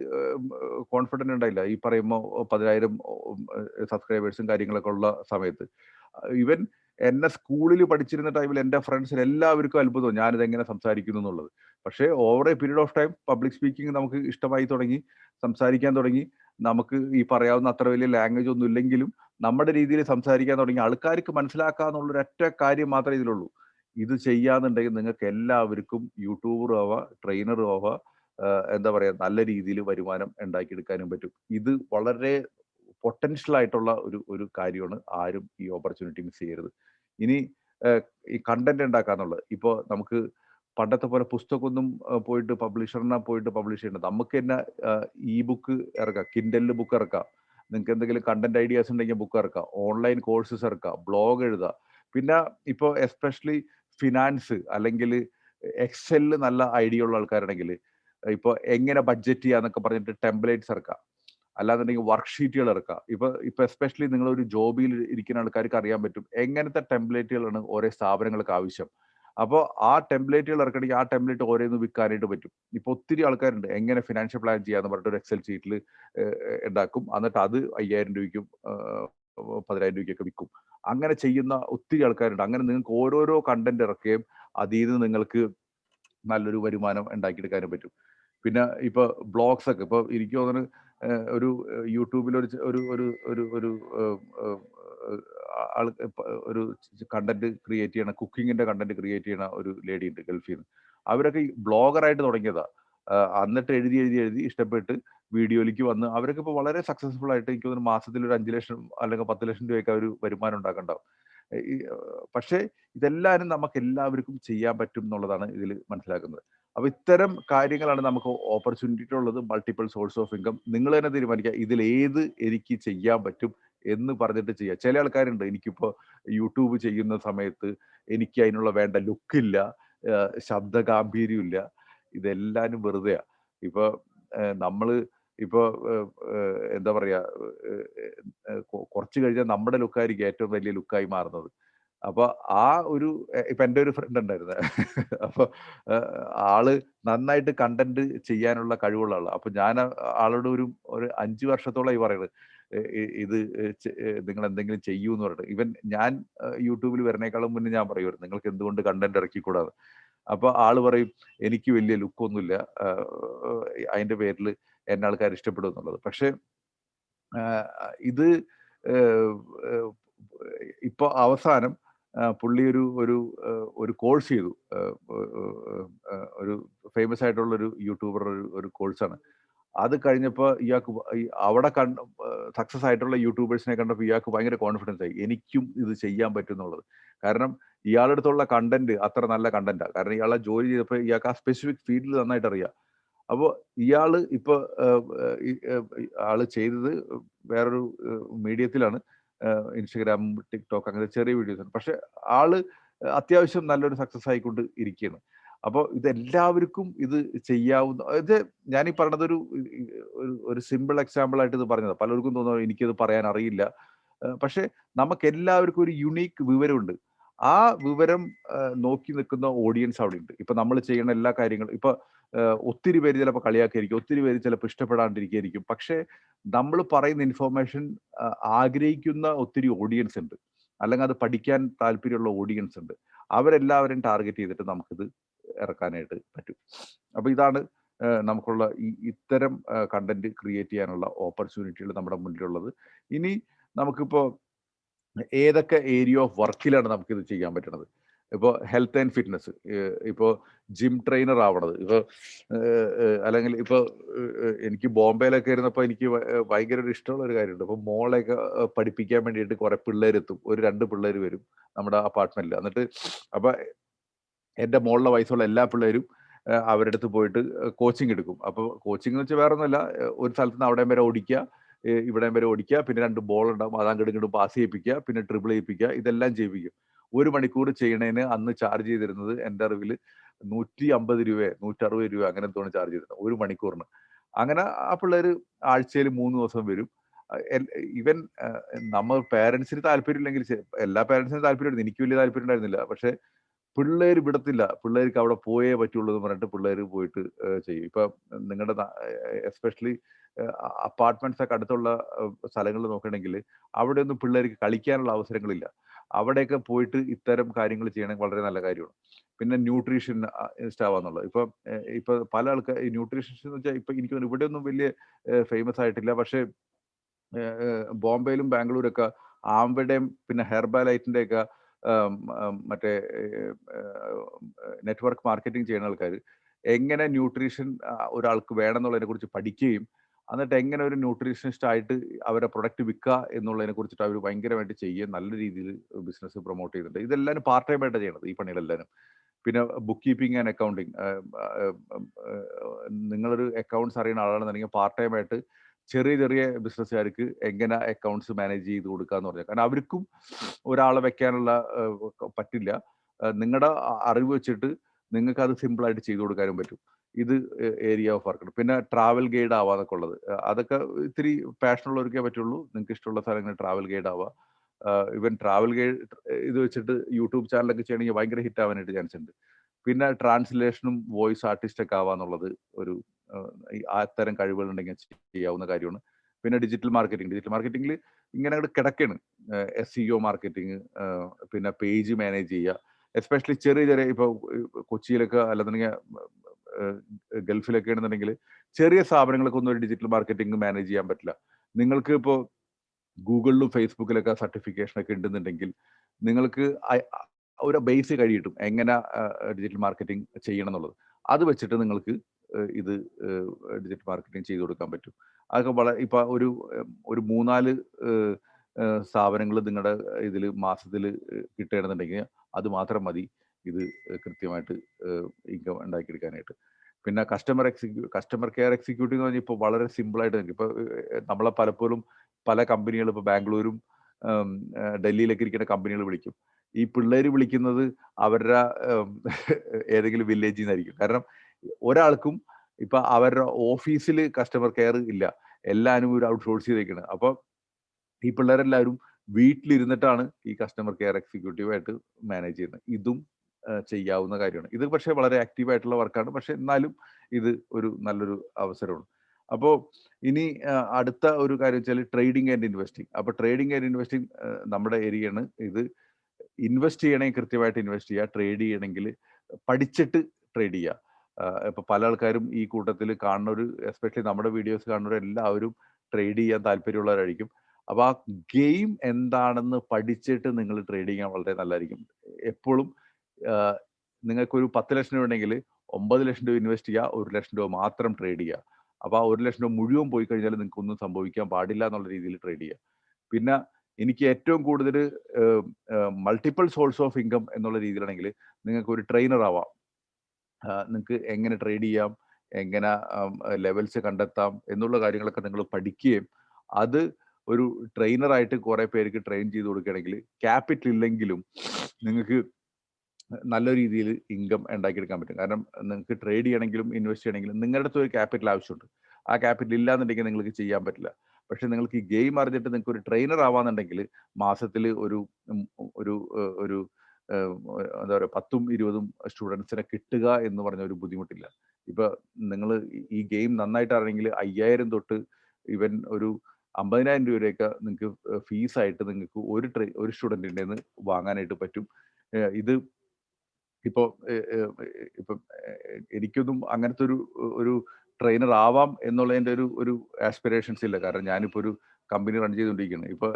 [SPEAKER 1] കോൺഫിഡന്റ് ഉണ്ടായില്ല. ഈ പറയുമ്പോൾ പതിനായിരം സബ്സ്ക്രൈബേഴ്സും കാര്യങ്ങളൊക്കെ ഉള്ള സമയത്ത്. ഇവൻ എന്നെ സ്കൂളിൽ പഠിച്ചിരുന്ന ടൈമിൽ എന്റെ ഫ്രണ്ട്സിന് എല്ലാവർക്കും അത്ഭുതം. ഞാനിത് എങ്ങനെ സംസാരിക്കുന്നു എന്നുള്ളത്. പക്ഷേ over a period of time public speaking നമുക്ക് ഇഷ്ടമായി തുടങ്ങി സംസാരിക്കാൻ തുടങ്ങി. നമുക്ക് ഈ പറയാവുന്ന അത്ര വലിയ ലാംഗ്വേജ് ഒന്നും ഇല്ലെങ്കിലും നമ്മുടെ രീതിയിൽ സംസാരിക്കാൻ തുടങ്ങി. ആൾക്കാർക്ക് മനസ്സിലാക്കാന്നുള്ളൊരു ഒറ്റ കാര്യം മാത്രമേ ഇതിലുള്ളൂ. ഇത് ചെയ്യാന്നുണ്ടെങ്കിൽ നിങ്ങൾക്ക് എല്ലാവർക്കും യൂട്യൂബറും ആവാം ട്രെയിനറും ആവാം എന്താ പറയുക നല്ല രീതിയിൽ വരുമാനം ഉണ്ടാക്കിയെടുക്കാനും പറ്റും. ഇത് വളരെ പൊട്ടൻഷ്യൽ ആയിട്ടുള്ള ഒരു ഒരു കാര്യമാണ് ആരും ഈ ഓപ്പർച്യൂണിറ്റി മിസ് ചെയ്യരുത്. ഇനി ഈ കണ്ടന്റ് ഉണ്ടാക്കാന്നുള്ളത്. ഇപ്പോൾ നമുക്ക് പണ്ടത്തെ പോലെ പുസ്തകമൊന്നും പോയിട്ട് പബ്ലിഷറിനെ പോയിട്ട് പബ്ലിഷ് ചെയ്യേണ്ട നമുക്ക് തന്നെ ഇ ബുക്ക് ഇറക്കാം. കിൻഡലിൽ ബുക്ക് ഇറക്കാം. നിങ്ങൾക്ക് എന്തെങ്കിലും കണ്ടന്റ് ഐഡിയാസ് ഉണ്ടെങ്കിൽ ബുക്ക് ഇറക്കാം. ഓൺലൈൻ കോഴ്സസ് ഇറക്കാം. ബ്ലോഗ് എഴുതുക പിന്നെ ഇപ്പോൾ എസ്പെഷ്യലി ഫിനാൻസ് അല്ലെങ്കിൽ എക്സെൽ നല്ല ഐഡിയ ഉള്ള ആൾക്കാരുണ്ടെങ്കിൽ ഇപ്പോൾ എങ്ങനെ ബഡ്ജറ്റ് ചെയ്യാന്നൊക്കെ പറഞ്ഞിട്ട് ടെംപ്ലേറ്റ്സ് ഇറക്കാം അല്ലാന്നുണ്ടെങ്കിൽ വർക്ക്ഷീറ്റുകൾ ഇറക്കാം ഇപ്പൊ ഇപ്പൊ എസ്പെഷ്യലി നിങ്ങൾ ഒരു ജോബിയിൽ ഇരിക്കുന്ന ആൾക്കാർക്ക് അറിയാൻ പറ്റും എങ്ങനത്തെ ടെംപ്ലേറ്റുകളാണ് ഓരോ സ്ഥാപനങ്ങൾക്ക് ആവശ്യം. അപ്പോൾ ആ ടെംപ്ലേറ്റുകൾ ഇറക്കണമെങ്കിൽ ആ ടെംപ്ലേറ്റ് ഓരോന്ന് വിൽക്കാനായിട്ട് പറ്റും. ഇപ്പൊ ഒത്തിരി ആൾക്കാരുണ്ട്. എങ്ങനെ ഫിനാൻഷ്യൽ പ്ലാൻ ചെയ്യാന്ന് പറഞ്ഞിട്ട് ഒരു എക്സൽ ഷീറ്റിൽ ഉണ്ടാക്കും. എന്നിട്ട് അത് അയ്യായിരം രൂപയ്ക്കും പതിനായിരം രൂപയ്ക്കൊക്കെ വിൽക്കും. അങ്ങനെ ചെയ്യുന്ന ഒത്തിരി ആൾക്കാരുണ്ട്. അങ്ങനെ നിങ്ങൾക്ക് ഓരോരോ കണ്ടന്റ് ഇറക്കുകയും അതിൽ നിന്ന് നിങ്ങൾക്ക് നല്ലൊരു വരുമാനം ഉണ്ടാക്കിയെടുക്കാനും പറ്റും. പിന്നെ ഇപ്പൊ ബ്ലോഗ്സ് ഒക്കെ ഇപ്പൊ എനിക്ക് തോന്നുന്നു ഒരു യൂട്യൂബിൽ ഒരു ഒരു ഒരു ഒരു ഒരു ആൾ ഒരു കണ്ടന്റ് ക്രിയേറ്റ് ചെയ്യണ കുക്കിങ്ങിന്റെ കണ്ടന്റ് ക്രിയേറ്റ് ചെയ്യണ ഒരു ലേഡി ഉണ്ട് ഗൾഫിൽ നിന്ന് അവരൊക്കെ ബ്ലോഗറായിട്ട് തുടങ്ങിയതാ. എന്നിട്ട് എഴുതി എഴുതി എഴുതി ഇഷ്ടപ്പെട്ട് വീഡിയോയിലേക്ക് വന്ന് അവരൊക്കെ ഇപ്പോൾ വളരെ സക്സസ്ഫുൾ ആയിട്ട് എനിക്ക് തോന്നുന്നു മാസത്തിൽ ഒരു അഞ്ച് ലക്ഷം അല്ലെങ്കിൽ പത്ത് ലക്ഷം രൂപയൊക്കെ അവർ വരുമാനം ഉണ്ടാക്കണ്ടാവും. പക്ഷേ ഇതെല്ലാവരും നമുക്ക് എല്ലാവർക്കും ചെയ്യാൻ പറ്റും എന്നുള്ളതാണ് ഇതിൽ മനസ്സിലാക്കുന്നത്. അപ്പൊ ഇത്തരം കാര്യങ്ങളാണ് നമുക്ക് ഓപ്പർച്യൂണിറ്റി ഉള്ളത്. മൾട്ടിപ്പിൾ സോഴ്സ് ഓഫ് ഇൻകം നിങ്ങൾ തന്നെ തീരുമാനിക്കുക ഇതിൽ ഏത് എനിക്ക് ചെയ്യാൻ പറ്റും എന്ന് പറഞ്ഞിട്ട് ചെയ്യുക. ചില ആൾക്കാരുണ്ട് എനിക്കിപ്പോൾ യൂട്യൂബ് ചെയ്യുന്ന സമയത്ത് എനിക്ക് അതിനുള്ള വേണ്ട ലുക്കില്ല ശബ്ദ ഗാംഭീര്യമില്ല ഇതെല്ലാവരും വെറുതെയാ. ഇപ്പൊ നമ്മൾ ഇപ്പോൾ എന്താ പറയാ കുറച്ച് കഴിഞ്ഞാൽ നമ്മുടെ ലുക്കായിരിക്കും ഏറ്റവും വലിയ ലുക്കായി മാറുന്നത്. അപ്പൊ ആ ഒരു ഇപ്പൊ എന്റെ ഒരു ഫ്രണ്ട് ഉണ്ടായിരുന്നു. അപ്പൊ ആൾ നന്നായിട്ട് കണ്ടന്റ് ചെയ്യാനുള്ള കഴിവുള്ള ആൾ. അപ്പൊ ഞാൻ ആളോട് ഒരു ഒരു അഞ്ചു വർഷത്തോളമായി പറയുന്നത് ഇത് നിങ്ങൾ എന്തെങ്കിലും ചെയ്യൂ എന്ന് പറഞ്ഞിട്ട്. ഇവൻ ഞാൻ യൂട്യൂബിൽ വരുന്നേക്കാളും മുന്നേ ഞാൻ പറയുമായിരുന്നു നിങ്ങൾക്ക് എന്തുകൊണ്ട് കണ്ടന്റ് ഇറക്കിക്കൂടാതെ അപ്പൊ ആൾ പറയും എനിക്ക് വലിയ ലുക്കൊന്നുമില്ല. അതിന്റെ പേരിൽ എന്നെ ആൾക്കാർ ഇഷ്ടപ്പെടും എന്നുള്ളത്. പക്ഷെ ഇത് ഇപ്പൊ അവസാനം പുള്ളി ഒരു ഒരു ഒരു കോഴ്സ് ചെയ്തു. ഒരു ഫേമസ് ആയിട്ടുള്ള ഒരു യൂട്യൂബർ ഒരു കോഴ്സാണ്. അത് കഴിഞ്ഞപ്പോൾ ഇയാൾക്ക് അവിടെ കണ്ട സക്സസ് ആയിട്ടുള്ള യൂട്യൂബേഴ്സിനെ കണ്ടപ്പോൾ ഇയാൾക്ക് ഭയങ്കര കോൺഫിഡൻസ് ആയി. എനിക്കും ഇത് ചെയ്യാൻ പറ്റും എന്നുള്ളത് കാരണം ഇയാളുടെ അടുത്തുള്ള കണ്ടന്റ് അത്ര നല്ല കണ്ടന്റാണ് കാരണം ഇയാളെ ജോലി ചെയ്തപ്പോൾ ഇയാൾക്ക് ആ സ്പെസിഫിക് ഫീൽഡിൽ നന്നായിട്ട് അറിയാം. അപ്പോൾ ഇയാൾ ഇപ്പൊ ആൾ ചെയ്തത് വേറൊരു മീഡിയത്തിലാണ് ഇൻസ്റ്റഗ്രാം ടിക്ടോക്ക് അങ്ങനെ ചെറിയ വീഡിയോസ് ആണ്. പക്ഷെ ആൾ അത്യാവശ്യം നല്ലൊരു സക്സസ് ആയിക്കൊണ്ട് ഇരിക്കുകയാണ് അപ്പോൾ ഇതെല്ലാവർക്കും ഇത് ചെയ്യാവുന്ന ഇത് ഞാൻ ഈ പറഞ്ഞത് ഒരു ഒരു സിമ്പിൾ എക്സാമ്പിൾ ആയിട്ട് ഇത് പറഞ്ഞത്. പലർക്കും തോന്നുന്നു എനിക്കത് പറയാൻ അറിയില്ല. പക്ഷെ നമുക്ക് എല്ലാവർക്കും ഒരു യുണീക്ക് വിവരമുണ്ട്. ആ വിവരം നോക്കി നിൽക്കുന്ന ഓഡിയൻസ് അവിടെ ഉണ്ട് ഇപ്പൊ നമ്മൾ ചെയ്യുന്ന എല്ലാ കാര്യങ്ങളും ഇപ്പൊ ഒത്തിരി പേര് ചിലപ്പോൾ കളിയാക്കിയിരിക്കും ഒത്തിരി പേര് ചിലപ്പോൾ ഇഷ്ടപ്പെടാണ്ടിരിക്കുകയായിരിക്കും. പക്ഷേ നമ്മൾ പറയുന്ന ഇൻഫോർമേഷൻ ആഗ്രഹിക്കുന്ന ഒത്തിരി ഓഡിയൻസ് ഉണ്ട്. അല്ലെങ്കിൽ അത് പഠിക്കാൻ താല്പര്യമുള്ള ഓഡിയൻസ് ഉണ്ട്. അവരെല്ലാവരും ടാർഗറ്റ് ചെയ്തിട്ട് നമുക്കിത് ഇറക്കാനായിട്ട് പറ്റും. അപ്പോൾ ഇതാണ് നമുക്കുള്ള ഈ ഇത്തരം കണ്ടന്റ് ക്രിയേറ്റ് ചെയ്യാനുള്ള ഓപ്പർച്യൂണിറ്റികൾ നമ്മുടെ മുന്നിലുള്ളത്. ഇനി നമുക്കിപ്പോൾ ഏതൊക്കെ ഏരിയ ഓഫ് വർക്കിലാണ് നമുക്കിത് ചെയ്യാൻ പറ്റുന്നത് ഇപ്പോൾ ഹെൽത്ത് ആൻഡ് ഫിറ്റ്നസ് ഇപ്പോൾ ജിം ട്രെയിനർ ആവണത്. ഇപ്പോൾ അല്ലെങ്കിൽ ഇപ്പോൾ എനിക്ക് ബോംബെയിലൊക്കെ ഇരുന്നപ്പോൾ എനിക്ക് ഭയങ്കര ഒരു ഇഷ്ടമുള്ള ഒരു കാര്യമുണ്ട്. അപ്പോൾ മോളെയൊക്കെ പഠിപ്പിക്കാൻ വേണ്ടിയിട്ട് കുറേ പിള്ളേരെത്തും. ഒരു രണ്ട് പിള്ളേർ വരും നമ്മുടെ അപ്പാർട്ട്മെന്റിൽ എന്നിട്ട് അപ്പൊ എന്റെ മോളിലെ വയസ്സുള്ള എല്ലാ പിള്ളേരും അവരുടെ അടുത്ത് പോയിട്ട് കോച്ചിങ് എടുക്കും. അപ്പോൾ കോച്ചിങ് എന്ന് വെച്ചാൽ വേറെ ഒന്നുമല്ല ഒരു സ്ഥലത്ത് നിന്ന് അവിടെയും വരെ ഓടിക്കുക ഇവിടെ വരെ ഓടിക്കുക പിന്നെ രണ്ട് ബോൾ ഉണ്ടാവും അത് അങ്ങോട്ട് ഇങ്ങോട്ട് പാസ് ചെയ്യിപ്പിക്കുക പിന്നെ ട്രിപ്പിൾ ചെയ്യിപ്പിക്കുക ഇതെല്ലാം ചെയ്യിപ്പിക്കും. ഒരു മണിക്കൂർ ചെയ്യണേന് അന്ന് ചാർജ് ചെയ്തിരുന്നത് എന്റെ അറിവിൽ നൂറ്റി അമ്പത് രൂപ നൂറ്ററുപത് രൂപ അങ്ങനെ തോന്നി ചാർജ് ചെയ്തിരുന്നത് ഒരു മണിക്കൂറിന്. അങ്ങനെ ആ പിള്ളേർ ആഴ്ചയിൽ മൂന്ന് ദിവസം വരും. ഇവൻ നമ്മൾ പേരൻസിന് താല്പര്യമില്ലെങ്കിൽ എല്ലാ പേരൻസിനും താല്പര്യമുണ്ട് എനിക്ക് വലിയ താല്പര്യം ഉണ്ടായിരുന്നില്ല. പക്ഷെ പിള്ളേർ വിടത്തില്ല. പിള്ളേർക്ക് അവിടെ പോയേ പറ്റുള്ളൂ എന്ന് പറഞ്ഞിട്ട് പിള്ളേർ പോയിട്ട് ചെയ്യും. ഇപ്പൊ നിങ്ങളുടെ എസ്പെഷ്യലി അപ്പാർട്ട്മെന്റ്സ് ഒക്കെ അടുത്തുള്ള സ്ഥലങ്ങൾ നോക്കണമെങ്കിൽ അവിടെ ഒന്നും പിള്ളേർക്ക് കളിക്കാനുള്ള അവസരങ്ങളില്ല. അവിടെയൊക്കെ പോയിട്ട് ഇത്തരം കാര്യങ്ങൾ ചെയ്യണമെങ്കിൽ വളരെ നല്ല കാര്യമാണ്. പിന്നെ ന്യൂട്രീഷൻ ഇഷ്ടാവാന്നുള്ളത് ഇപ്പൊ ഇപ്പൊ പല ആൾക്കാർ ഈ ന്യൂട്രീഷൻ എന്ന് വെച്ചാൽ ഇപ്പൊ എനിക്ക് ഇവിടെ ഒന്നും വലിയ ഫേമസ് ആയിട്ടില്ല. പക്ഷെ ബോംബെയിലും ബാംഗ്ലൂരൊക്കെ ആംബയുടെയും പിന്നെ ഹെർബാലൈറ്റിന്റെ ഒക്കെ മറ്റേ നെറ്റ്വർക്ക് മാർക്കറ്റിംഗ് ചെയ്യുന്ന ആൾക്കാർ എങ്ങനെ ന്യൂട്രീഷൻ ഒരാൾക്ക് വേണമെന്നുള്ളതിനെ കുറിച്ച് പഠിക്കുകയും എന്നിട്ട് എങ്ങനെ ഒരു ന്യൂട്രീഷനിസ്റ്റ് ആയിട്ട് അവരെ പ്രൊഡക്റ്റ് വിൽക്കുക എന്നുള്ളതിനെ കുറിച്ചിട്ട് അവർ ഭയങ്കരമായിട്ട് ചെയ്യുക നല്ല രീതിയിൽ ബിസിനസ് പ്രൊമോട്ട് ചെയ്യുന്നുണ്ട്. ഇതെല്ലാവരും പാർട്ട് ടൈം ആയിട്ട് ചെയ്യണത് ഈ പണികളെല്ലാവരും. പിന്നെ ബുക്ക് കീപ്പിംഗ് ആൻഡ് അക്കൗണ്ടിങ് നിങ്ങളൊരു അക്കൗണ്ട്സ് അറിയുന്ന ആളാണെന്നുണ്ടെങ്കിൽ പാർട്ട് ടൈം ആയിട്ട് ചെറിയ ചെറിയ ബിസിനസ്സുകാർക്ക് എങ്ങനെ അക്കൗണ്ട്സ് മാനേജ് ചെയ്ത് കൊടുക്കുക എന്ന് പറഞ്ഞാൽ കാരണം അവർക്കും ഒരാളെ വെക്കാനുള്ള പറ്റില്ല. നിങ്ങളുടെ അറിവ് വെച്ചിട്ട് നിങ്ങൾക്ക് അത് സിമ്പിളായിട്ട് ചെയ്തു കൊടുക്കാനും പറ്റും. ഇത് ഏരിയ ഓഫ് വർക്ക് പിന്നെ ട്രാവൽ ഗൈഡ് ആവാന്നൊക്കെ ഉള്ളത്. അതൊക്കെ ഇത്തിരി പാഷൻ ഉള്ളവർക്കേ പറ്റുള്ളൂ. നിങ്ങൾക്ക് ഇഷ്ടമുള്ള സ്ഥലങ്ങൾ ട്രാവൽ ഗൈഡ് ആവാം. ഇവൻ ട്രാവൽ ഗൈഡ് ഇത് വെച്ചിട്ട് യൂട്യൂബ് ചാനലൊക്കെ ചെയ്യണമെങ്കിൽ ഭയങ്കര ഹിറ്റ് ആവാനായിട്ട് ചാൻസ് ഉണ്ട്. പിന്നെ ട്രാൻസ്ലേഷനും വോയിസ് ആർട്ടിസ്റ്റ് ഒക്കെ ആവാന്നുള്ളത് ഒരു അത്തരം കഴിവുകൾ ഉണ്ടെങ്കിൽ ചെയ്യാവുന്ന കാര്യമാണ്. പിന്നെ ഡിജിറ്റൽ മാർക്കറ്റിംഗ് ഡിജിറ്റൽ മാർക്കറ്റിംഗിൽ ഇങ്ങനെ അങ്ങോട്ട് കിടക്കാണ്. എസ് സി ഒ മാർക്കറ്റിംഗ് പിന്നെ പേജ് മാനേജ് ചെയ്യുക. എസ്പെഷ്യലി ചെറിയ ചെറിയ ഇപ്പോൾ കൊച്ചിയിലൊക്കെ അല്ലെന്നുണ്ടെങ്കിൽ ഗൾഫിലൊക്കെ ആണെന്നുണ്ടെങ്കിൽ ചെറിയ സ്ഥാപനങ്ങൾക്ക് ഒന്നും ഒരു ഡിജിറ്റൽ മാർക്കറ്റിംഗ് മാനേജ് ചെയ്യാൻ പറ്റില്ല. നിങ്ങൾക്ക് ഇപ്പോൾ ഗൂഗിളിലും ഫേസ്ബുക്കിലൊക്കെ സർട്ടിഫിക്കേഷൻ ഒക്കെ ഉണ്ടെന്നുണ്ടെങ്കിൽ നിങ്ങൾക്ക് ഒരു ബേസ് കഴിയിട്ടും എങ്ങനെ ഡിജിറ്റൽ മാർക്കറ്റിംഗ് ചെയ്യണം എന്നുള്ളത്. അത് വെച്ചിട്ട് നിങ്ങൾക്ക് ഇത് ഡിജിറ്റൽ മാർക്കറ്റിംഗ് ചെയ്തു കൊടുക്കാൻ പറ്റും. അതൊക്കെ വളരെ ഇപ്പം ഒരു ഒരു മൂന്നാൽ സ്ഥാപനങ്ങൾ നിങ്ങളുടെ ഇതിൽ മാസത്തിൽ കിട്ടുകയാണെന്നുണ്ടെങ്കിൽ അത് മാത്രം മതി. ഇത് കൃത്യമായിട്ട് ഇൻകം ഉണ്ടാക്കിയെടുക്കാനായിട്ട്. പിന്നെ കസ്റ്റമർ എക്സിക്യൂ കസ്റ്റമർ കെയർ എക്സിക്യൂട്ടീവ് എന്ന് പറഞ്ഞാൽ ഇപ്പോൾ വളരെ സിമ്പിളായിട്ട് നിൽക്കും ഇപ്പോൾ നമ്മളെ പലപ്പോഴും പല കമ്പനികളും ഇപ്പോൾ ബാംഗ്ലൂരും ഡൽഹിയിലൊക്കെ ഇരിക്കുന്ന കമ്പനികൾ വിളിക്കും. ഈ പിള്ളേർ വിളിക്കുന്നത് അവരുടെ ഏതെങ്കിലും വില്ലേജിൽ നിന്നായിരിക്കും കാരണം ഒരാൾക്കും ഇപ്പൊ അവരുടെ ഓഫീസിൽ കസ്റ്റമർ കെയർ ഇല്ല. എല്ലാവരും ഒരു ഔട്ട്സോഴ്സ് ചെയ്തേക്കാണ്. അപ്പൊ ഈ പിള്ളേരെല്ലാവരും വീട്ടിലിരുന്നിട്ടാണ് ഈ കസ്റ്റമർ കെയർ എക്സിക്യൂട്ടീവ് ആയിട്ട് മാനേജ് ചെയ്യുന്നത്. ഇതും ചെയ്യാവുന്ന കാര്യമാണ്. ഇത് പക്ഷേ വളരെ ആക്റ്റീവ് ആയിട്ടുള്ള വർക്കാണ് പക്ഷെ എന്നാലും ഇത് ഒരു നല്ലൊരു അവസരമാണ്. അപ്പോൾ ഇനി അടുത്ത ഒരു കാര്യം വെച്ചാൽ ട്രേഡിംഗ് ആൻഡ് ഇൻവെസ്റ്റിംഗ് അപ്പോൾ ട്രേഡിംഗ് ആൻഡ് ഇൻവെസ്റ്റിംഗ് നമ്മുടെ ഏരിയയാണ് ഇത് ഇൻവെസ്റ്റ് ചെയ്യണമെങ്കിൽ കൃത്യമായിട്ട് ഇൻവെസ്റ്റ് ചെയ്യുക ട്രേഡ് ചെയ്യണമെങ്കിൽ പഠിച്ചിട്ട് ട്രേഡ് ചെയ്യുക ഇപ്പൊ പല ആൾക്കാരും ഈ കൂട്ടത്തിൽ ഒരു എസ്പെഷ്യലി നമ്മുടെ വീഡിയോസ് കാണുന്നവർ എല്ലാവരും ട്രേഡ് ചെയ്യാൻ താല്പര്യമുള്ളവരായിരിക്കും. അപ്പൊ ആ ഗെയിം എന്താണെന്ന് പഠിച്ചിട്ട് നിങ്ങൾ ട്രേഡ് ചെയ്യാൻ വളരെ നല്ലതായിരിക്കും. എപ്പോഴും നിങ്ങൾക്കൊരു പത്ത് ലക്ഷം രൂപ ഉണ്ടെങ്കിൽ ഒമ്പത് ലക്ഷം രൂപ ഇൻവെസ്റ്റ് ചെയ്യുക ഒരു ലക്ഷം രൂപ മാത്രം ട്രേഡ് ചെയ്യുക. അപ്പൊ ആ ഒരു ലക്ഷം രൂപ മുഴുവൻ പോയി കഴിഞ്ഞാൽ നിങ്ങൾക്ക് ഒന്നും സംഭവിക്കാൻ പാടില്ല എന്നുള്ള രീതിയിൽ ട്രേഡ് ചെയ്യുക. പിന്നെ എനിക്ക് ഏറ്റവും കൂടുതൽ മൾട്ടിപ്പിൾ സോഴ്സ് ഓഫ് ഇൻകം എന്നുള്ള രീതിയിലാണെങ്കിൽ നിങ്ങൾക്ക് ഒരു ട്രെയിനർ ആവാം. നിങ്ങൾക്ക് എങ്ങനെ ട്രേഡ് ചെയ്യാം എങ്ങനെ ലെവൽസ് കണ്ടെത്താം എന്നുള്ള കാര്യങ്ങളൊക്കെ നിങ്ങൾ പഠിക്കുകയും അത് ഒരു ട്രെയിനറായിട്ട് കുറെ പേർക്ക് ട്രെയിൻ ചെയ്ത് കൊടുക്കുകയാണെങ്കിൽ ക്യാപിറ്റൽ ഇല്ലെങ്കിലും നിങ്ങൾക്ക് നല്ല രീതിയിൽ ഇൻകം ഉണ്ടാക്കിയെടുക്കാൻ പറ്റും. കാരണം നിങ്ങൾക്ക് ട്രേഡ് ചെയ്യണമെങ്കിലും ഇൻവെസ്റ്റ് ചെയ്യണമെങ്കിലും നിങ്ങളുടെ അടുത്ത് ഒരു ക്യാപിറ്റൽ ആവശ്യമുണ്ട്. ആ ക്യാപിറ്റൽ ഇല്ലാന്നുണ്ടെങ്കിൽ നിങ്ങൾക്ക് ചെയ്യാൻ പറ്റില്ല. പക്ഷെ നിങ്ങൾക്ക് ഈ ഗെയിം അറിഞ്ഞിട്ട് നിങ്ങൾക്ക് ഒരു ട്രെയിനർ ആവാന്നുണ്ടെങ്കിൽ മാസത്തിൽ ഒരു ഒരു ഒരു എന്താ പറയുക പത്തും ഇരുപതും സ്റ്റുഡൻസിനെ കിട്ടുക എന്ന് പറഞ്ഞ ഒരു ബുദ്ധിമുട്ടില്ല. ഇപ്പൊ നിങ്ങൾ ഈ ഗെയിം നന്നായിട്ട് ആണെങ്കിൽ അയ്യായിരം തൊട്ട് ഇവൻ ഒരു അമ്പതിനായിരം രൂപയൊക്കെ നിങ്ങൾക്ക് ഫീസായിട്ട് നിങ്ങൾക്ക് ഒരു ട്രെ ഒരു സ്റ്റുഡന്റിന്റെ നിന്ന് വാങ്ങാനായിട്ട് പറ്റും. ഇത് ഇപ്പോൾ ഇപ്പം എനിക്കൊന്നും അങ്ങനത്തെ ഒരു ഒരു ട്രെയിനർ ആവാം എന്നുള്ളതിന്റെ ഒരു ഒരു ആസ്പിറേഷൻസ് ഇല്ല. കാരണം ഞാനിപ്പോൾ ഒരു കമ്പനി റൺ ചെയ്തുകൊണ്ടിരിക്കുകയാണ്. ഇപ്പോൾ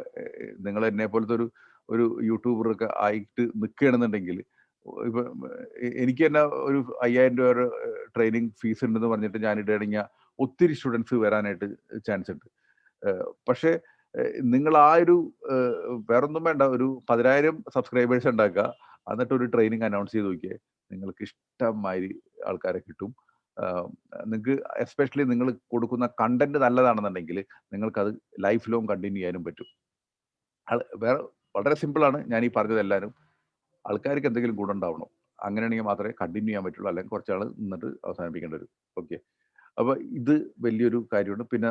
[SPEAKER 1] നിങ്ങൾ എന്നെ പോലത്തെ ഒരു ഒരു യൂട്യൂബറൊക്കെ ആയിട്ട് നിൽക്കുകയാണെന്നുണ്ടെങ്കിൽ ഇപ്പൊ എനിക്ക് തന്നെ ഒരു അയ്യായിരം രൂപ ട്രെയിനിങ് ഫീസ് ഉണ്ടെന്ന് പറഞ്ഞിട്ട് ഞാൻ ഇടയടങ്ങിയ ഒത്തിരി സ്റ്റുഡൻസ് വരാനായിട്ട് ചാൻസ് ഉണ്ട്. പക്ഷേ നിങ്ങൾ ആ ഒരു വേറൊന്നും വേണ്ട ഒരു പതിനായിരം സബ്സ്ക്രൈബേഴ്സ് ഉണ്ടാക്കുക എന്നിട്ട് ഒരു ട്രെയിനിങ് അനൗൺസ് ചെയ്ത് നോക്കിയേ നിങ്ങൾക്ക് ഇഷ്ടമായി ആൾക്കാരെ കിട്ടും. നിങ്ങൾക്ക് എസ്പെഷ്യലി നിങ്ങൾ കൊടുക്കുന്ന കണ്ടന്റ് നല്ലതാണെന്നുണ്ടെങ്കിൽ നിങ്ങൾക്കത് ലൈഫ് ലോങ് കണ്ടിന്യൂ ചെയ്യാനും പറ്റും. വേറെ വളരെ സിമ്പിളാണ് ഞാൻ ഈ പറഞ്ഞതെല്ലാവരും ആൾക്കാർക്ക് എന്തെങ്കിലും ഗുണം ഉണ്ടാവണം. അങ്ങനെയാണെങ്കിൽ മാത്രമേ കണ്ടിന്യൂ ചെയ്യാൻ പറ്റുള്ളൂ. അല്ലെങ്കിൽ കുറച്ചാൾ നിന്നിട്ട് അവസാനിപ്പിക്കേണ്ടി വരും. ഓക്കെ അപ്പോൾ ഇത് വലിയൊരു കാര്യമാണ്. പിന്നെ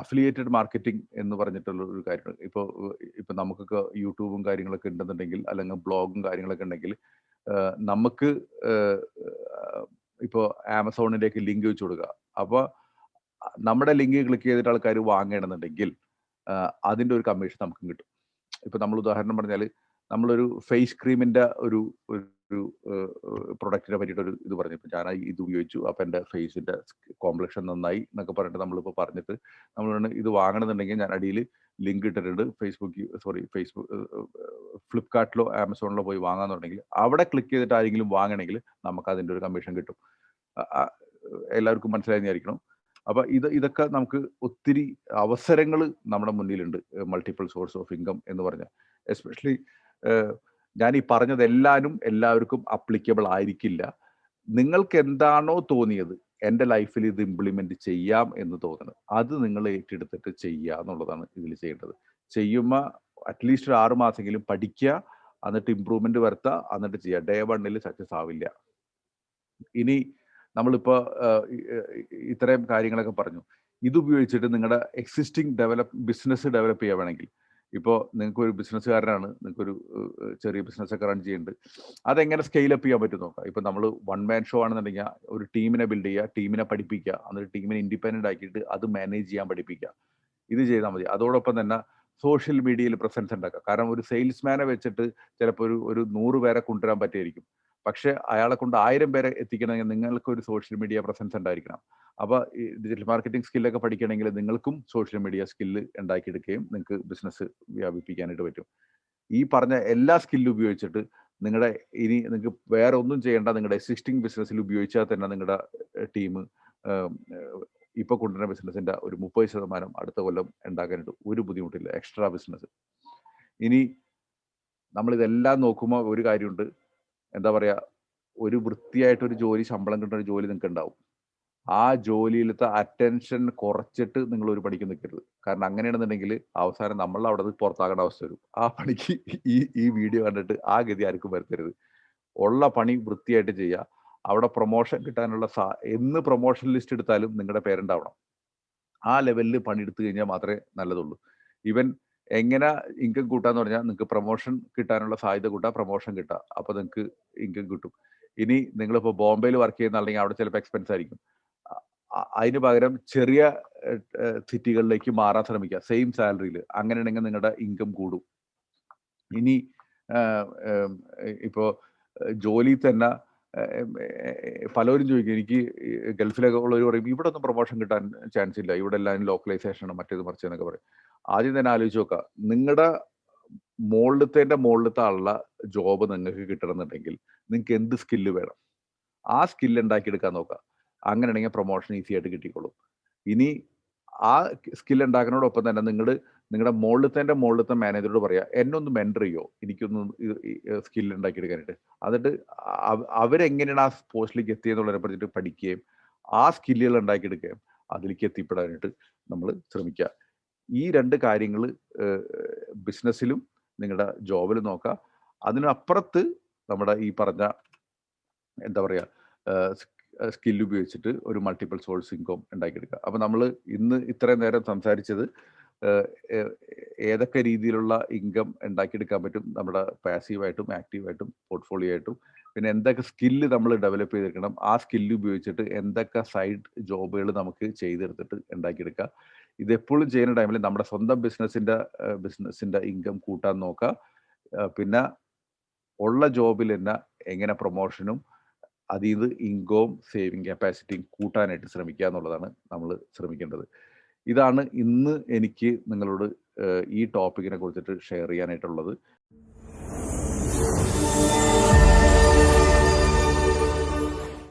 [SPEAKER 1] അഫിലിയേറ്റഡ് മാർക്കറ്റിംഗ് എന്ന് പറഞ്ഞിട്ടുള്ള ഒരു കാര്യമാണ്. ഇപ്പോൾ ഇപ്പോൾ നമുക്കൊക്കെ യൂട്യൂബും കാര്യങ്ങളൊക്കെ ഉണ്ടെന്നുണ്ടെങ്കിൽ അല്ലെങ്കിൽ ബ്ലോഗും കാര്യങ്ങളൊക്കെ ഉണ്ടെങ്കിൽ നമുക്ക് ഇപ്പോൾ ആമസോണിലേക്ക് ലിങ്ക് വെച്ച് കൊടുക്കുക. അപ്പോൾ നമ്മുടെ ലിങ്ക് ക്ലിക്ക് ചെയ്തിട്ട് ആൾക്കാർ വാങ്ങണമെന്നുണ്ടെങ്കിൽ അതിന്റെ ഒരു കമ്മീഷൻ നമുക്ക് കിട്ടും. ഇപ്പൊ നമ്മൾ ഉദാഹരണം പറഞ്ഞാൽ നമ്മളൊരു ഫേസ് ക്രീമിന്റെ ഒരു ഒരു പ്രൊഡക്റ്റിനെ പറ്റിയിട്ട് ഒരു ഇത് പറഞ്ഞു. ഇപ്പൊ ഞാൻ ഇത് ഉപയോഗിച്ചു. അപ്പൊ എന്റെ ഫേസിന്റെ കോംപ്ലക്ഷൻ നന്നായി എന്നൊക്കെ പറഞ്ഞിട്ട് നമ്മളിപ്പോൾ പറഞ്ഞിട്ട് നമ്മൾ ഇത് വാങ്ങണമെന്നുണ്ടെങ്കിൽ ഞാൻ അടിയിൽ ലിങ്ക് ഇട്ടിട്ടുണ്ട്. ഫേസ്ബുക്ക് സോറി ഫേസ്ബുക്ക് ഫ്ലിപ്കാർട്ടിലോ ആമസോണിലോ പോയി വാങ്ങാന്നുണ്ടെങ്കിൽ അവിടെ ക്ലിക്ക് ചെയ്തിട്ട് ആരെങ്കിലും വാങ്ങണമെങ്കിൽ നമുക്ക് അതിന്റെ ഒരു കമ്മീഷൻ കിട്ടും. എല്ലാവർക്കും മനസ്സിലായി വിചാരിക്കണം. അപ്പൊ ഇത് ഇതൊക്കെ നമുക്ക് ഒത്തിരി അവസരങ്ങൾ നമ്മുടെ മുന്നിലുണ്ട്. മൾട്ടിപ്പിൾ സോഴ്സ് ഓഫ് ഇൻകം എന്ന് പറഞ്ഞാൽ. എസ്പെഷ്യലി ഞാൻ ഈ പറഞ്ഞതെല്ലാവരും എല്ലാവർക്കും അപ്ലിക്കബിൾ ആയിരിക്കില്ല. നിങ്ങൾക്ക് എന്താണോ തോന്നിയത് എന്റെ ലൈഫിൽ ഇത് ഇംപ്ലിമെന്റ് ചെയ്യാം എന്ന് തോന്നുന്നത് അത് നിങ്ങൾ ഏറ്റെടുത്തിട്ട് ചെയ്യുക എന്നുള്ളതാണ് ഇതിൽ ചെയ്യേണ്ടത്. ചെയ്യുമ്പോൾ അറ്റ്ലീസ്റ്റ് ഒരു ആറ് മാസമെങ്കിലും പഠിക്കുക എന്നിട്ട് ഇമ്പ്രൂവ്മെന്റ് വരുത്തുക എന്നിട്ട് ചെയ്യുക. ഡേ വണ്ണിൽ സക്സസ് ആവില്ല. ഇനി നമ്മളിപ്പോൾ ഇത്രയും കാര്യങ്ങളൊക്കെ പറഞ്ഞു. ഇതുപയോഗിച്ചിട്ട് നിങ്ങളുടെ എക്സിസ്റ്റിംഗ് ഡെവലപ്പ് ബിസിനസ് ഡെവലപ്പ് ചെയ്യുക വേണമെങ്കിൽ. ഇപ്പോൾ നിങ്ങൾക്ക് ഒരു ബിസിനസ്സുകാരനാണ് നിങ്ങൾക്കൊരു ചെറിയ ബിസിനസ് ഒക്കെ റൺ ചെയ്യുന്നുണ്ട് അതെങ്ങനെ സ്കെയിലപ്പ് ചെയ്യാൻ പറ്റും നോക്കാം. ഇപ്പോൾ നമ്മൾ വൺ മാൻ ഷോ ആണെന്നുണ്ടെങ്കിൽ ഒരു ടീമിനെ ബിൽഡ് ചെയ്യുക ടീമിനെ പഠിപ്പിക്കുക എന്നിട്ട് ടീമിനെ ഇൻഡിപെൻഡന്റ് ആക്കിയിട്ട് അത് മാനേജ് ചെയ്യാൻ പഠിപ്പിക്കുക. ഇത് ചെയ്താൽ മതി. അതോടൊപ്പം തന്നെ സോഷ്യൽ മീഡിയയിൽ പ്രസൻസ് ഉണ്ടാക്കുക. കാരണം ഒരു സെയിൽസ്മാനെ വെച്ചിട്ട് ചിലപ്പോൾ ഒരു ഒരു നൂറ് പേരെ കൊണ്ടുവരാൻ പറ്റിയായിരിക്കും പക്ഷെ അയാളെ കൊണ്ട് ആയിരം പേരെ എത്തിക്കണമെങ്കിൽ നിങ്ങൾക്ക് ഒരു സോഷ്യൽ മീഡിയ പ്രസൻസ് ഉണ്ടായിരിക്കണം. അപ്പൊ ഈ ഡിജിറ്റൽ മാർക്കറ്റിംഗ് സ്കില്ലൊക്കെ പഠിക്കണമെങ്കിൽ നിങ്ങൾക്കും സോഷ്യൽ മീഡിയ സ്കില്ല് ഉണ്ടാക്കിയെടുക്കുകയും നിങ്ങൾക്ക് ബിസിനസ് വ്യാപിപ്പിക്കാനായിട്ട് പറ്റും. ഈ പറഞ്ഞ എല്ലാ സ്കില്ലും ഉപയോഗിച്ചിട്ട് നിങ്ങളുടെ ഇനി നിങ്ങൾക്ക് വേറെ ഒന്നും ചെയ്യേണ്ട നിങ്ങളുടെ എക്സിസ്റ്റിംഗ് ബിസിനസ്സിൽ ഉപയോഗിച്ചാൽ തന്നെ നിങ്ങളുടെ ടീം ഇപ്പൊ കൊണ്ടുവരുന്ന ബിസിനസിന്റെ ഒരു മുപ്പത് ശതമാനം അടുത്ത കൊല്ലം ഉണ്ടാക്കാനായിട്ട് ഒരു ബുദ്ധിമുട്ടില്ല. എക്സ്ട്രാ ബിസിനസ് ഇനി നമ്മളിതെല്ലാം നോക്കുമ്പോൾ ഒരു കാര്യമുണ്ട്. എന്താ പറയാ ഒരു വൃത്തിയായിട്ട് ഒരു ജോലി ശമ്പളം കിട്ടുന്ന ഒരു ജോലി നിങ്ങൾക്ക് ഉണ്ടാവും ആ ജോലിയിലത്തെ അറ്റൻഷൻ കുറച്ചിട്ട് നിങ്ങൾ ഒരു പണിക്ക് നിൽക്കരുത് കാരണം അങ്ങനെയാണെന്നുണ്ടെങ്കിൽ അവസാനം നമ്മൾ അവിടെ നിന്ന് പുറത്താകേണ്ട അവസ്ഥ വരും. ആ പണിക്ക് ഈ ഈ വീഡിയോ കണ്ടിട്ട് ആ ഗതി ആർക്കും വരുത്തരുത്. ഉള്ള പണി വൃത്തിയായിട്ട് ചെയ്യുക. അവിടെ പ്രൊമോഷൻ കിട്ടാനുള്ള സാ എന്ന് പ്രൊമോഷൻ ലിസ്റ്റ് എടുത്താലും നിങ്ങളുടെ പേരുണ്ടാവണം. ആ ലെവലിൽ പണിയെടുത്തു കഴിഞ്ഞാൽ മാത്രമേ നല്ലതുള്ളൂ. ഇവൻ എങ്ങനെ ഇൻകം കൂട്ടാന്ന് പറഞ്ഞാൽ നിങ്ങൾക്ക് പ്രൊമോഷൻ കിട്ടാനുള്ള സാധ്യത കൂട്ടാ പ്രൊമോഷൻ കിട്ടുക അപ്പൊ നിങ്ങൾക്ക് ഇൻകം കിട്ടും. ഇനി നിങ്ങളിപ്പോൾ ബോംബെയിൽ വർക്ക് ചെയ്യുന്ന അല്ലെങ്കിൽ അവിടെ ചിലപ്പോൾ എക്സ്പെൻസ് ആയിരിക്കും. അതിന് പകരം ചെറിയ സിറ്റികളിലേക്ക് മാറാൻ ശ്രമിക്കുക. സെയിം സാലറിയിൽ അങ്ങനെയാണെങ്കിൽ നിങ്ങളുടെ ഇൻകം കൂടും. ഇനി ഇപ്പോ ജോലി തന്നെ പലരും ചോദിക്കും എനിക്ക് ഗൾഫിലൊക്കെ ഉള്ളവർ പറയും ഇവിടെ ഒന്നും പ്രൊമോഷൻ കിട്ടാൻ ചാൻസ് ഇല്ല. ഇവിടെ എല്ലാം ലോക്കലൈസേഷൻ ആണ് മറ്റേത് മറിച്ച് എന്നൊക്കെ പറയും. ആദ്യം തന്നെ ആലോചിച്ച് നോക്കുക നിങ്ങളുടെ മുകളിലത്തേന്റെ മുകളിലത്തെ ജോബ് നിങ്ങൾക്ക് കിട്ടണമെന്നുണ്ടെങ്കിൽ നിങ്ങൾക്ക് എന്ത് സ്കില്ല് വേണം? ആ സ്കില്ല് ഉണ്ടാക്കിയെടുക്കാൻ നോക്കുക അങ്ങനെയാണെങ്കിൽ പ്രൊമോഷൻ ഈസി ആയിട്ട് കിട്ടിക്കോളും. ഇനി ആ സ്കില്ല് ഉണ്ടാക്കുന്നതോടൊപ്പം തന്നെ നിങ്ങൾ നിങ്ങളുടെ മുകളിലത്തെ മുകളിലത്തെ മാനേജറോട് പറയാ എന്നെ ഒന്ന് മെന്റർ ചെയ്യോ? എനിക്കൊന്ന് സ്കിൽ ഉണ്ടാക്കിയെടുക്കാനായിട്ട് എന്നിട്ട് അവ- അവരെങ്ങനെയാണ് ആ പോസ്റ്റിലേക്ക് എത്തിയെന്നുള്ളതിനെ പറ്റിയിട്ട് പഠിക്കുകയും ആ സ്കില്ലുകൾ ഉണ്ടാക്കിയെടുക്കുകയും അതിലേക്ക് എത്തിപ്പെടാനായിട്ട് നമ്മൾ ശ്രമിക്കുക. ഈ രണ്ട് കാര്യങ്ങൾ ബിസിനസ്സിലും നിങ്ങളുടെ ജോബിലും നോക്കുക. അതിനപ്പുറത്ത് നമ്മുടെ ഈ പറഞ്ഞ എന്താ പറയുക സ്കില്ല് ഉപയോഗിച്ചിട്ട് ഒരു മൾട്ടിപ്പിൾ സോഴ്സ് ഇൻകം ഉണ്ടാക്കിയെടുക്കുക. അപ്പം നമ്മൾ ഇന്ന് ഇത്രയും നേരം സംസാരിച്ചത് ഏതൊക്കെ രീതിയിലുള്ള ഇൻകം ഉണ്ടാക്കിയെടുക്കാൻ പറ്റും നമ്മുടെ പാസീവായിട്ടും ആക്റ്റീവായിട്ടും പോർട്ട്ഫോളിയോ ആയിട്ടും പിന്നെ എന്തൊക്കെ സ്കില്ല് നമ്മൾ ഡെവലപ്പ് ചെയ്തെടുക്കണം? ആ സ്കില്ല് ഉപയോഗിച്ചിട്ട് എന്തൊക്കെ സൈഡ് ജോബുകൾ നമുക്ക് ചെയ്തെടുത്തിട്ട് ഉണ്ടാക്കിയെടുക്കുക ഇതെപ്പോഴും ചെയ്യുന്ന ടൈമിൽ നമ്മുടെ സ്വന്തം ബിസിനസ്സിന്റെ ബിസിനസ്സിന്റെ ഇൻകം കൂട്ടാൻ നോക്കുക പിന്നെ ഉള്ള ജോബിൽ തന്നെ എങ്ങനെ പ്രൊമോഷനും അതിൽ നിന്ന് ഇൻകവും സേവിങ് കപ്പാസിറ്റിയും കൂട്ടാനായിട്ട് ശ്രമിക്കുക എന്നുള്ളതാണ് നമ്മൾ ശ്രമിക്കേണ്ടത്. ഇതാണ് ഇന്ന് എനിക്ക് നിങ്ങളോട് ഈ ടോപ്പിക്കിനെ കുറിച്ചിട്ട് ഷെയർ ചെയ്യാനായിട്ടുള്ളത്.